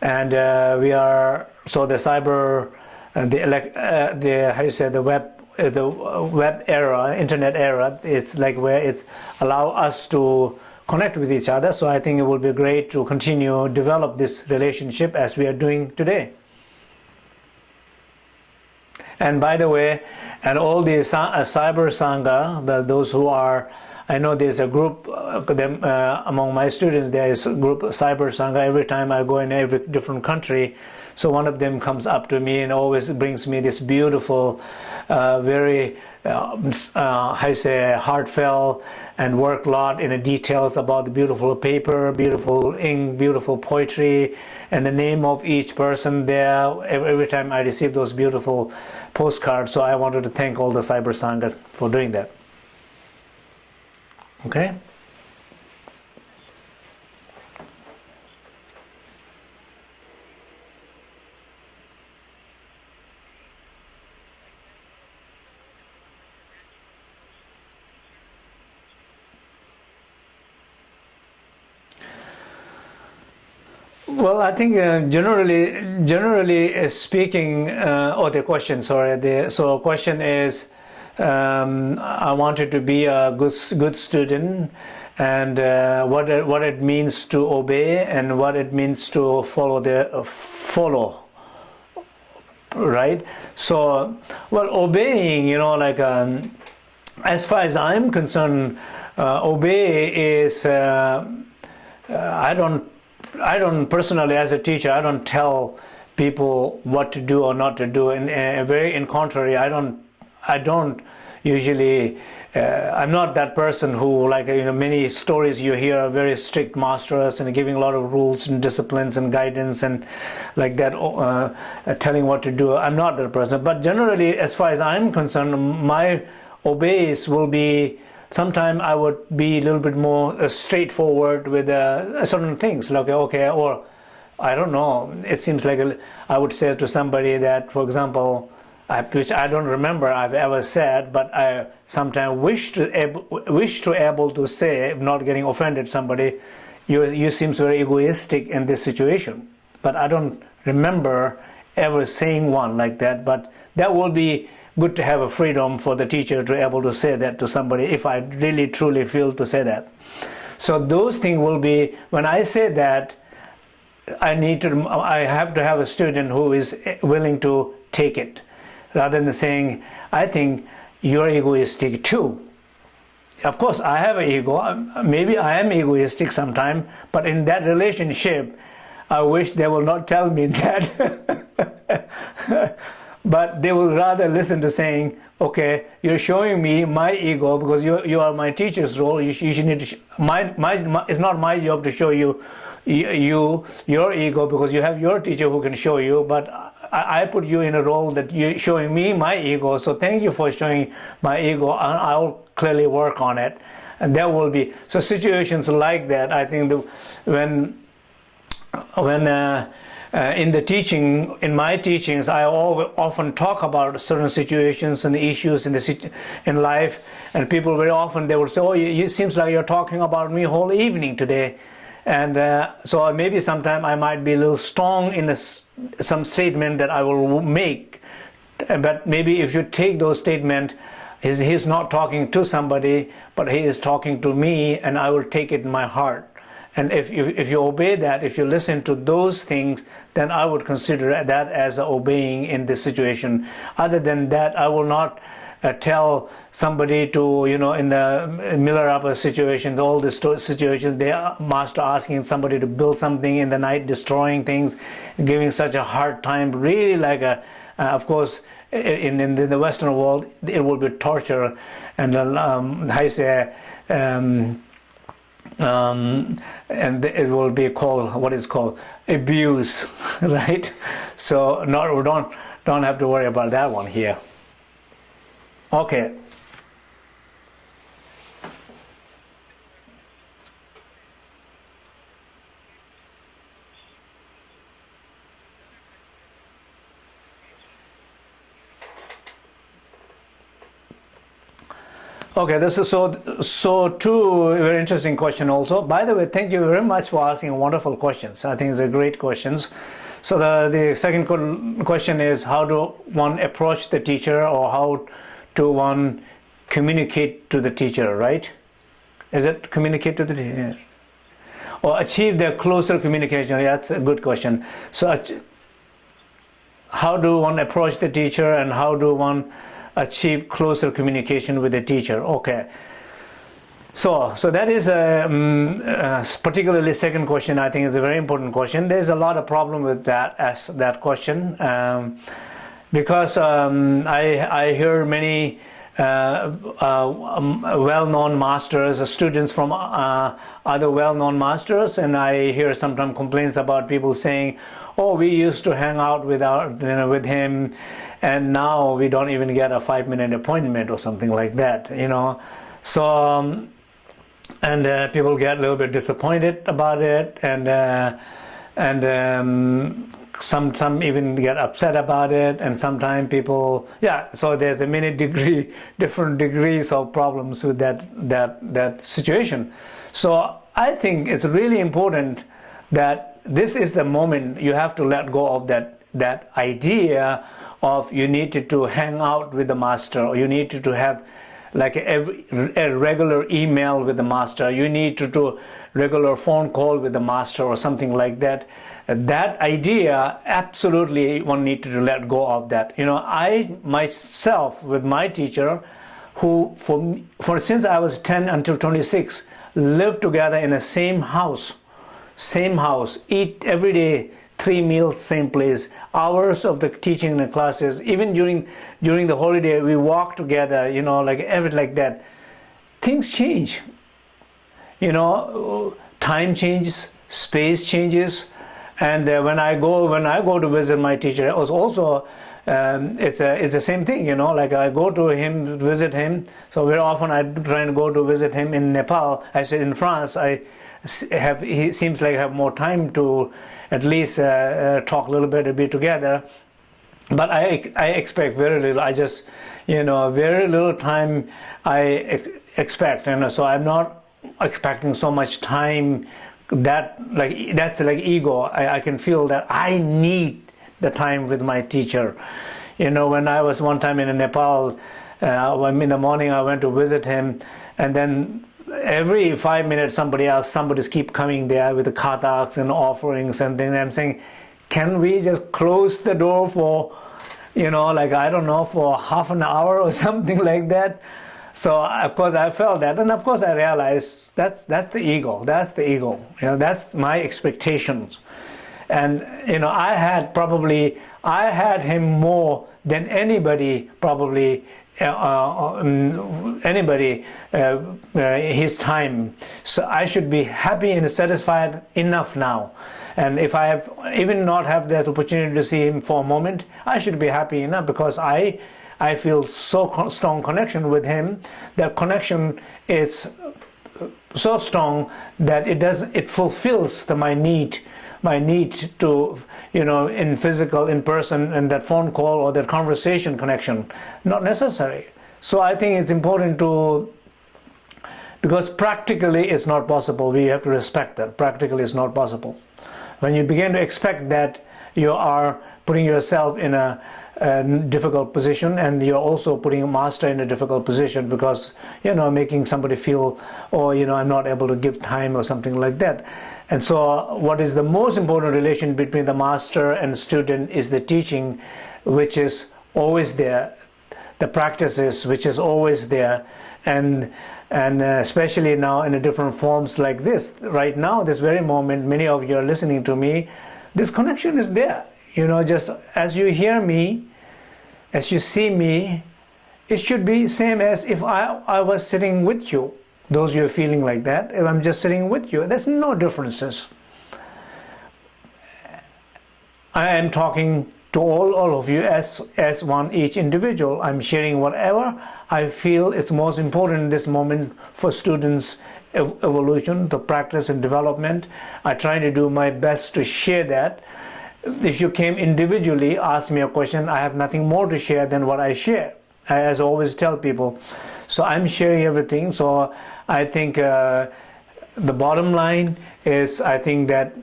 and uh, we are so the cyber uh, the uh, the how you say the web uh, the web era internet era it's like where it allow us to connect with each other so i think it will be great to continue develop this relationship as we are doing today and by the way, and all the uh, cyber sangha, the, those who are, I know there's a group uh, them, uh, among my students. There is a group cyber sangha. Every time I go in every different country, so one of them comes up to me and always brings me this beautiful, uh, very uh, uh, how you say heartfelt and work a lot in the details about the beautiful paper, beautiful ink, beautiful poetry, and the name of each person there. Every, every time I receive those beautiful postcards, so I wanted to thank all the Cyber Sangha for doing that. Okay. Well, I think uh, generally, generally speaking, uh, oh, the question, sorry. The, so question is, um, I wanted to be a good, good student and uh, what, it, what it means to obey and what it means to follow the, uh, follow, right? So, well, obeying, you know, like, um, as far as I'm concerned, uh, obey is, uh, I don't I don't personally, as a teacher, I don't tell people what to do or not to do. And uh, very in contrary, I don't, I don't usually. Uh, I'm not that person who, like you know, many stories you hear are very strict masters and giving a lot of rules and disciplines and guidance and like that, uh, telling what to do. I'm not that person. But generally, as far as I'm concerned, my obeys will be sometimes I would be a little bit more uh, straightforward with uh, certain things, like okay, or I don't know. It seems like a, I would say to somebody that, for example, I, which I don't remember I've ever said, but I sometimes wish to able, wish to able to say, not getting offended somebody, you you seems very egoistic in this situation. But I don't remember ever saying one like that. But that will be good to have a freedom for the teacher to be able to say that to somebody if I really truly feel to say that. So those things will be when I say that. I need to. I have to have a student who is willing to take it rather than saying, I think you're egoistic too. Of course, I have an ego. Maybe I am egoistic sometimes, but in that relationship, I wish they will not tell me that. But they will rather listen to saying, okay, you're showing me my ego because you, you are my teacher's role. You, you should need to, my, my, my, it's not my job to show you, you, your ego because you have your teacher who can show you, but I, I put you in a role that you're showing me my ego. So thank you for showing my ego. and I'll clearly work on it. And there will be so situations like that. I think the, when when uh, uh, in the teaching, in my teachings, I often talk about certain situations and issues in the in life, and people very often they will say, "Oh, it seems like you're talking about me whole evening today," and uh, so maybe sometime I might be a little strong in this some statement that I will make. But maybe if you take those statements he's not talking to somebody but he is talking to me and I will take it in my heart and if you, if you obey that if you listen to those things then I would consider that as obeying in this situation. Other than that I will not uh, tell somebody to you know in the Milarepa situation all the situations they master asking somebody to build something in the night destroying things giving such a hard time really like a uh, of course in, in the western world it will be torture. And um, you say um, um, and it will be called what is called? Abuse right? So not we don't don't have to worry about that one here. Okay. Okay, this is so so two very interesting question also. By the way, thank you very much for asking wonderful questions. I think a great questions. So the the second question is how do one approach the teacher or how to one communicate to the teacher, right? Is it communicate to the teacher? Or achieve the closer communication? Yeah, that's a good question. So, how do one approach the teacher and how do one achieve closer communication with the teacher? Okay. So, so that is a, um, uh, particularly second question. I think is a very important question. There's a lot of problem with that as that question. Um, because um, I, I hear many uh, uh, um, well-known masters, students from uh, other well-known masters, and I hear sometimes complaints about people saying, "Oh, we used to hang out with our, you know, with him, and now we don't even get a five-minute appointment or something like that." You know, so um, and uh, people get a little bit disappointed about it, and uh, and um, some some even get upset about it and sometimes people yeah so there's a many degree different degrees of problems with that that that situation. So i think it's really important that this is the moment you have to let go of that that idea of you needed to hang out with the master or you needed to have like a, a regular email with the master. You need to do regular phone call with the master or something like that that idea absolutely one needed to let go of that. You know i myself with my teacher who for for since i was 10 until 26 lived together in the same house same house eat every day three meals same place. Hours of the teaching in the classes even during during the holiday we walk together you know like every like that. Things change. You know time changes space changes and uh, when I go when I go to visit my teacher, it was also um, it's a, it's the same thing, you know. Like I go to him, visit him. So very often I try and go to visit him in Nepal. I said in France, I have he seems like I have more time to at least uh, uh, talk a little bit, to be together. But I I expect very little. I just you know very little time I expect, and so I'm not expecting so much time that like that's like ego. I, I can feel that I need the time with my teacher. You know when I was one time in Nepal uh, in the morning I went to visit him and then every five minutes somebody else somebody's keep coming there with the khatags and offerings and I'm saying can we just close the door for you know like I don't know for half an hour or something like that so of course I felt that, and of course I realized that's that's the ego. That's the ego. You know, that's my expectations, and you know I had probably I had him more than anybody probably uh, uh, um, anybody uh, uh, his time. So I should be happy and satisfied enough now. And if I have even not have that opportunity to see him for a moment, I should be happy enough because I I feel so strong connection with him. That connection is uh, so strong that it does it fulfills the, my need my need to you know in physical in person and that phone call or that conversation connection. Not necessary. So i think it's important to because practically it's not possible. We have to respect that. Practically it's not possible. When you begin to expect that you are putting yourself in a a difficult position and you're also putting a master in a difficult position because you know making somebody feel or oh, you know I'm not able to give time or something like that. And so what is the most important relation between the master and student is the teaching which is always there. The practices which is always there. And and uh, especially now in a different forms like this right now this very moment many of you are listening to me this connection is there you know just as you hear me as you see me it should be same as if I, I was sitting with you those you're feeling like that if I'm just sitting with you there's no differences I am talking to all, all of you as, as one each individual. I'm sharing whatever I feel it's most important in this moment for students ev evolution, the practice and development. I try to do my best to share that if you came individually, ask me a question, I have nothing more to share than what I share. As I always tell people. So I'm sharing everything. So I think uh, the bottom line is I think that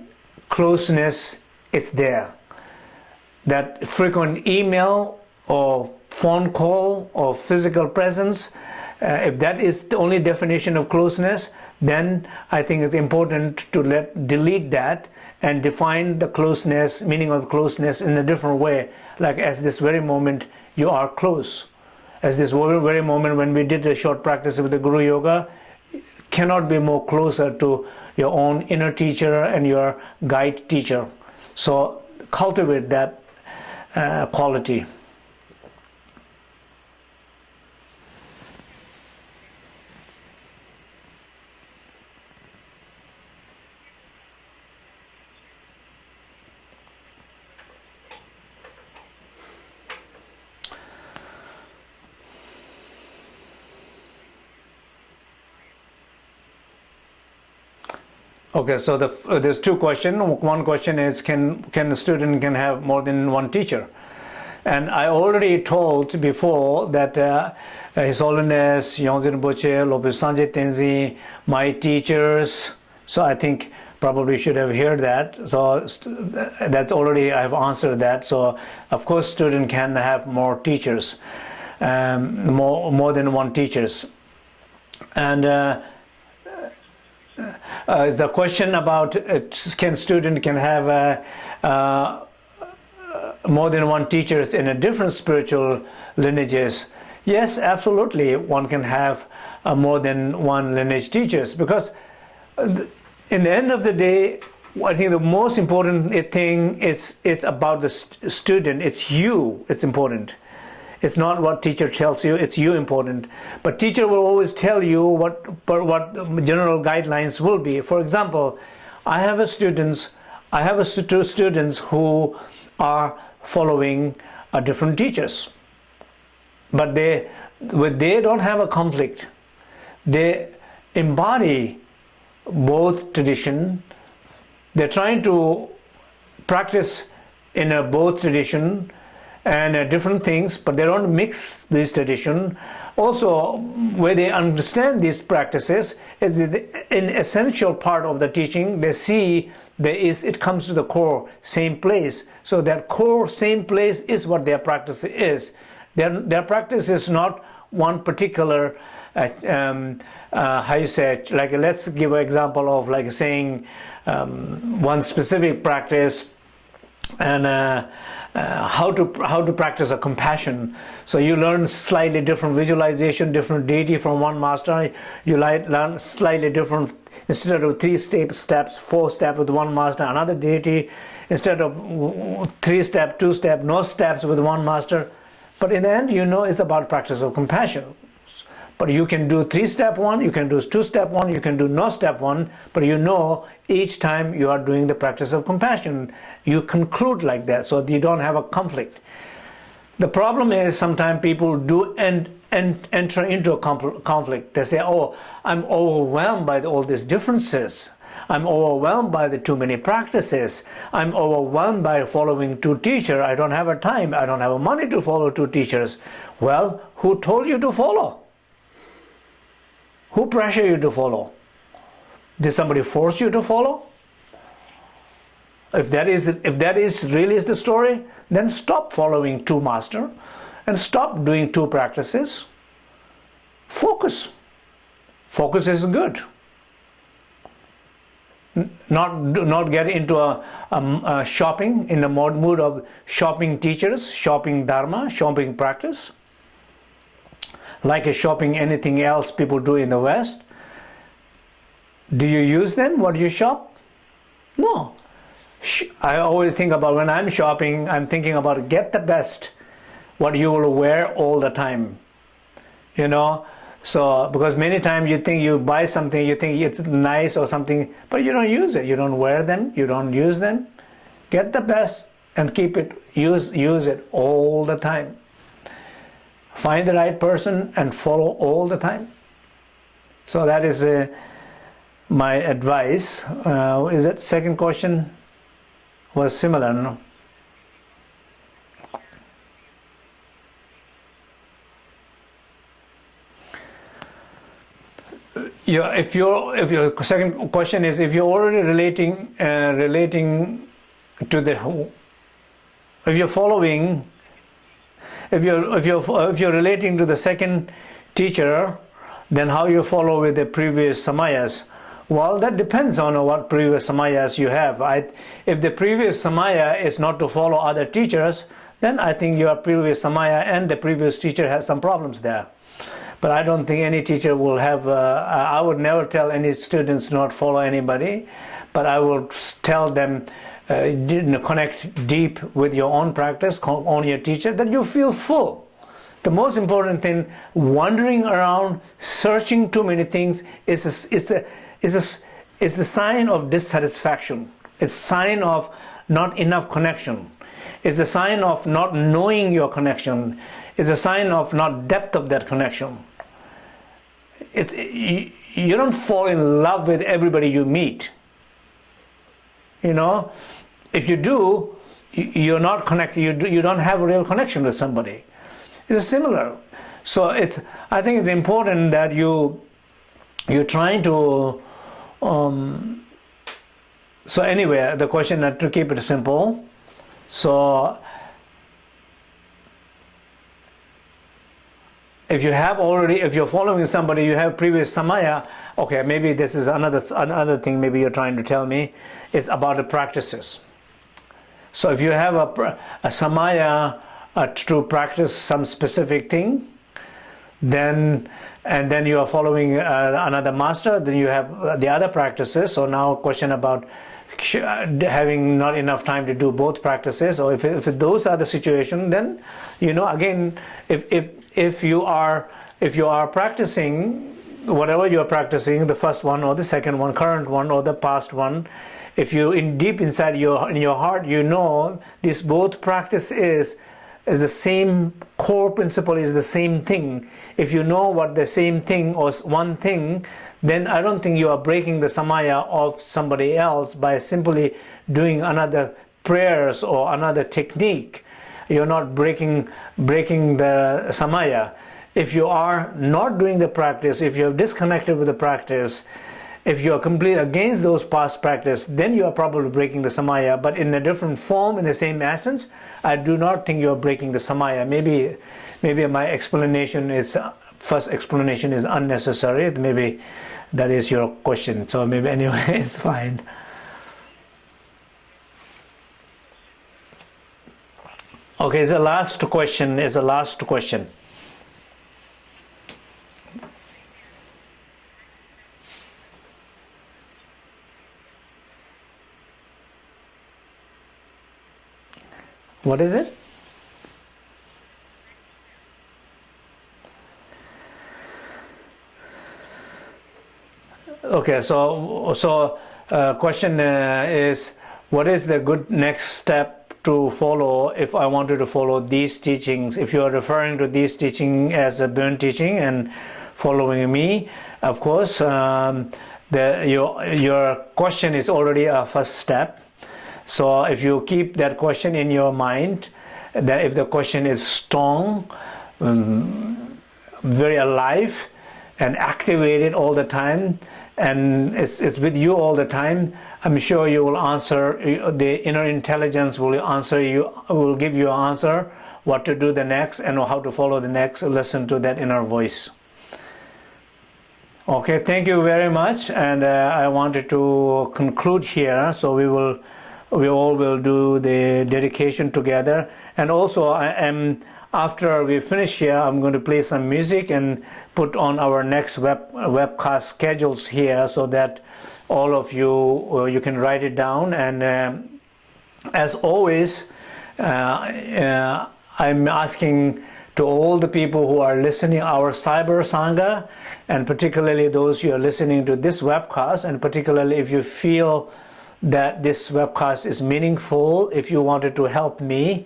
closeness is there. That frequent email or phone call or physical presence, uh, if that is the only definition of closeness, then I think it's important to let delete that and define the closeness, meaning of closeness in a different way. Like as this very moment, you are close. As this very moment when we did a short practice with the Guru Yoga, cannot be more closer to your own inner teacher and your guide teacher. So cultivate that uh, quality. Okay, so the, uh, there's two questions. One question is, can can a student can have more than one teacher? And I already told before that uh, His Holiness Yongdzin Rinpoche, Lopon Sangye Tenzin, my teachers. So I think probably should have heard that. So that already I've answered that. So of course, student can have more teachers, um, more more than one teachers, and. Uh, uh, the question about uh, can student can have uh, uh, more than one teachers in a different spiritual lineages? Yes absolutely. One can have more than one lineage teachers because in the end of the day I think the most important thing is it's about the st student. It's you. It's important it's not what teacher tells you, it's you important. But teacher will always tell you what, what general guidelines will be. For example, I have a students, I have a stu students who are following are different teachers. But they, they don't have a conflict. They embody both tradition. They're trying to practice in a both tradition and uh, different things, but they don't mix this tradition. Also, where they understand these practices, an essential part of the teaching, they see there is it comes to the core same place. So that core same place is what their practice is. Their, their practice is not one particular uh, um, uh, how you say like let's give an example of like saying um, one specific practice and uh, uh, how to how to practice a compassion. So you learn slightly different visualization different deity from one master. You learn slightly different instead of three step steps four step with one master another deity. Instead of three step two step no steps with one master. But in the end you know it's about practice of compassion but you can do three step one, you can do two step one, you can do no step one, but you know each time you are doing the practice of compassion, you conclude like that so you don't have a conflict. The problem is sometimes people do and and enter into a conflict. They say, oh, I'm overwhelmed by all these differences. I'm overwhelmed by the too many practices. I'm overwhelmed by following two teachers. I don't have a time. I don't have a money to follow two teachers. Well, who told you to follow? Who pressure you to follow? Did somebody force you to follow? If that is the, if that is really the story, then stop following two master and stop doing two practices. Focus. Focus is good. Not not get into a, a, a shopping in the mood of shopping teachers, shopping dharma, shopping practice like a shopping anything else people do in the West. Do you use them? What do you shop? No. I always think about when I'm shopping, I'm thinking about get the best, what you will wear all the time. You know, so because many times you think you buy something, you think it's nice or something, but you don't use it. You don't wear them. You don't use them. Get the best and keep it. Use use it all the time find the right person and follow all the time. So that is uh, my advice. Uh, is that second question was similar? No? Yeah, if your if your second question is if you're already relating uh, relating to the if you're following if you're if you're if you're relating to the second teacher then how you follow with the previous samayas? Well that depends on what previous samayas you have. I, if the previous samaya is not to follow other teachers then I think your previous samaya and the previous teacher has some problems there. But I don't think any teacher will have uh, I would never tell any students not follow anybody but I will tell them uh, connect deep with your own practice, on your teacher, that you feel full. The most important thing, wandering around, searching too many things, is a, is the is a, is the sign of dissatisfaction. It's sign of not enough connection. It's a sign of not knowing your connection. It's a sign of not depth of that connection. It, you, you don't fall in love with everybody you meet you know if you do you're not connected you, do, you don't have a real connection with somebody. It's similar. So it's i think it's important that you you're trying to um, so anyway the question to keep it simple. So if you have already if you're following somebody you have previous samaya okay maybe this is another another thing maybe you're trying to tell me it's about the practices. So if you have a, a samaya to practice some specific thing then and then you are following uh, another master then you have the other practices. So now question about having not enough time to do both practices or if, if those are the situation then you know again if, if if you are if you are practicing whatever you are practicing the first one or the second one current one or the past one if you in deep inside your in your heart you know this both practice is is the same core principle is the same thing. If you know what the same thing or one thing, then I don't think you are breaking the samaya of somebody else by simply doing another prayers or another technique. You're not breaking breaking the samaya. If you are not doing the practice, if you're disconnected with the practice, if you are completely against those past practice, then you are probably breaking the samaya. But in a different form, in the same essence, I do not think you are breaking the samaya. Maybe, maybe my explanation is first explanation is unnecessary. Maybe that is your question. So maybe anyway, it's fine. Okay, the last question is the last question. What is it? Okay, so so uh, question uh, is what is the good next step to follow if I wanted to follow these teachings? If you are referring to these teaching as a Bon teaching and following me, of course, um, the, your your question is already a first step so if you keep that question in your mind, that if the question is strong, um, very alive and activated all the time, and it's, it's with you all the time, I'm sure you will answer, the inner intelligence will answer you, will give you an answer what to do the next and how to follow the next, listen to that inner voice. Okay, thank you very much. And uh, I wanted to conclude here. So we will we all will do the dedication together. And also I am after we finish here I'm going to play some music and put on our next web webcast schedules here so that all of you uh, you can write it down. And uh, as always uh, uh I'm asking to all the people who are listening our cyber sangha and particularly those who are listening to this webcast and particularly if you feel that this webcast is meaningful if you wanted to help me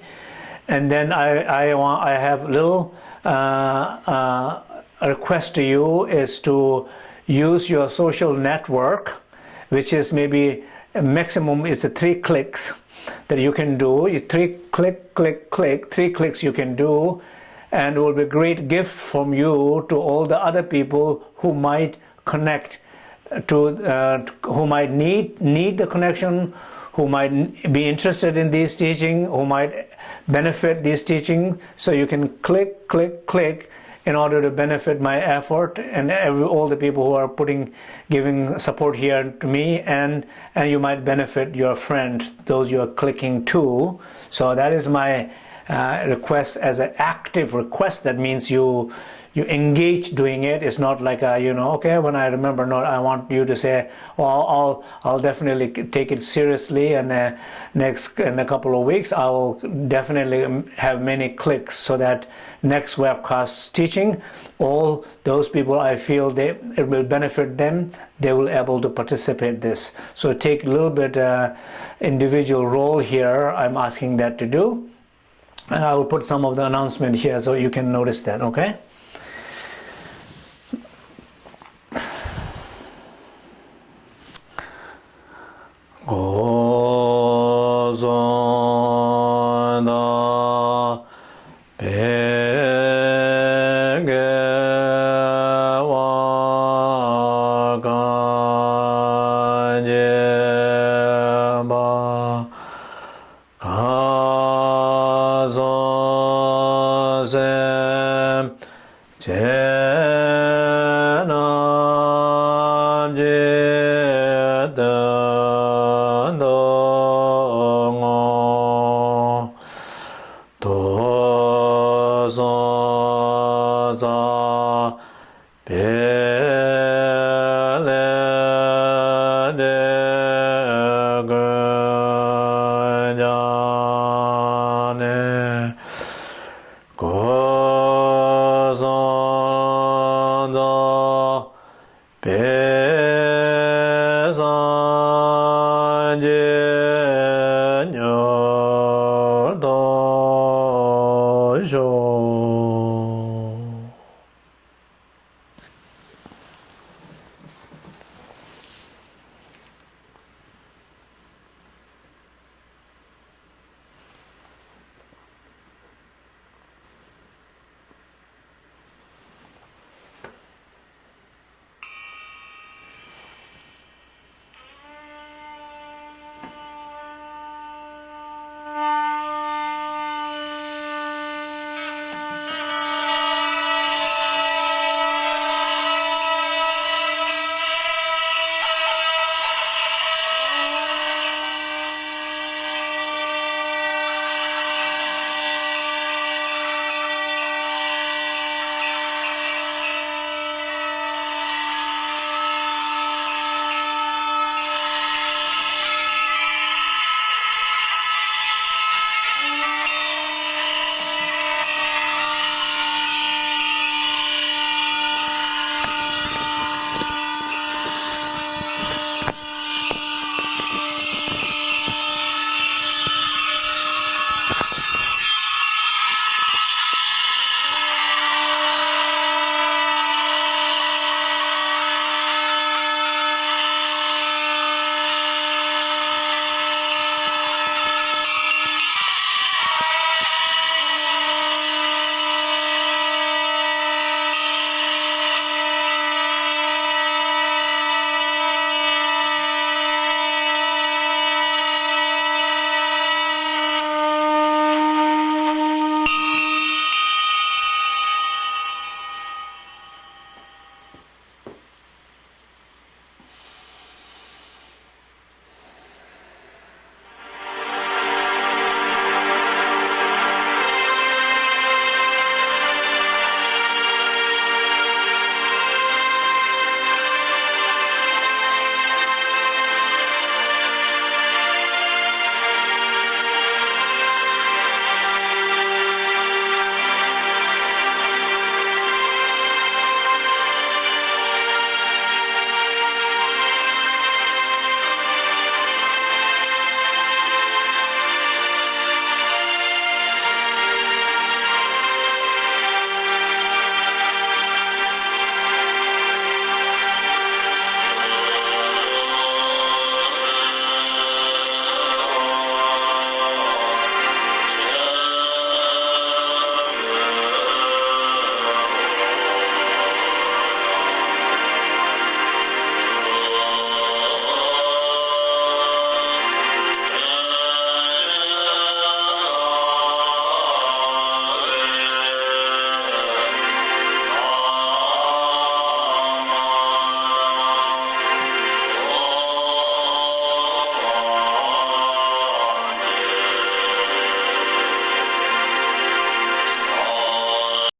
and then I, I, want, I have a little uh, uh, request to you is to use your social network which is maybe maximum is the three clicks that you can do. You three click click click three clicks you can do. And it will be a great gift from you to all the other people who might connect to uh, who might need need the connection who might be interested in this teaching who might benefit this teaching. So you can click click click in order to benefit my effort and every, all the people who are putting giving support here to me and and you might benefit your friend those you are clicking to. So that is my uh, request as an active request. That means you you engage doing it. It's not like a, you know okay when I remember not I want you to say well I'll I'll definitely take it seriously and uh, next in a couple of weeks I will definitely have many clicks so that next webcast teaching all those people I feel they it will benefit them. They will able to participate this. So take a little bit uh, individual role here I'm asking that to do. And I will put some of the announcement here so you can notice that okay ご存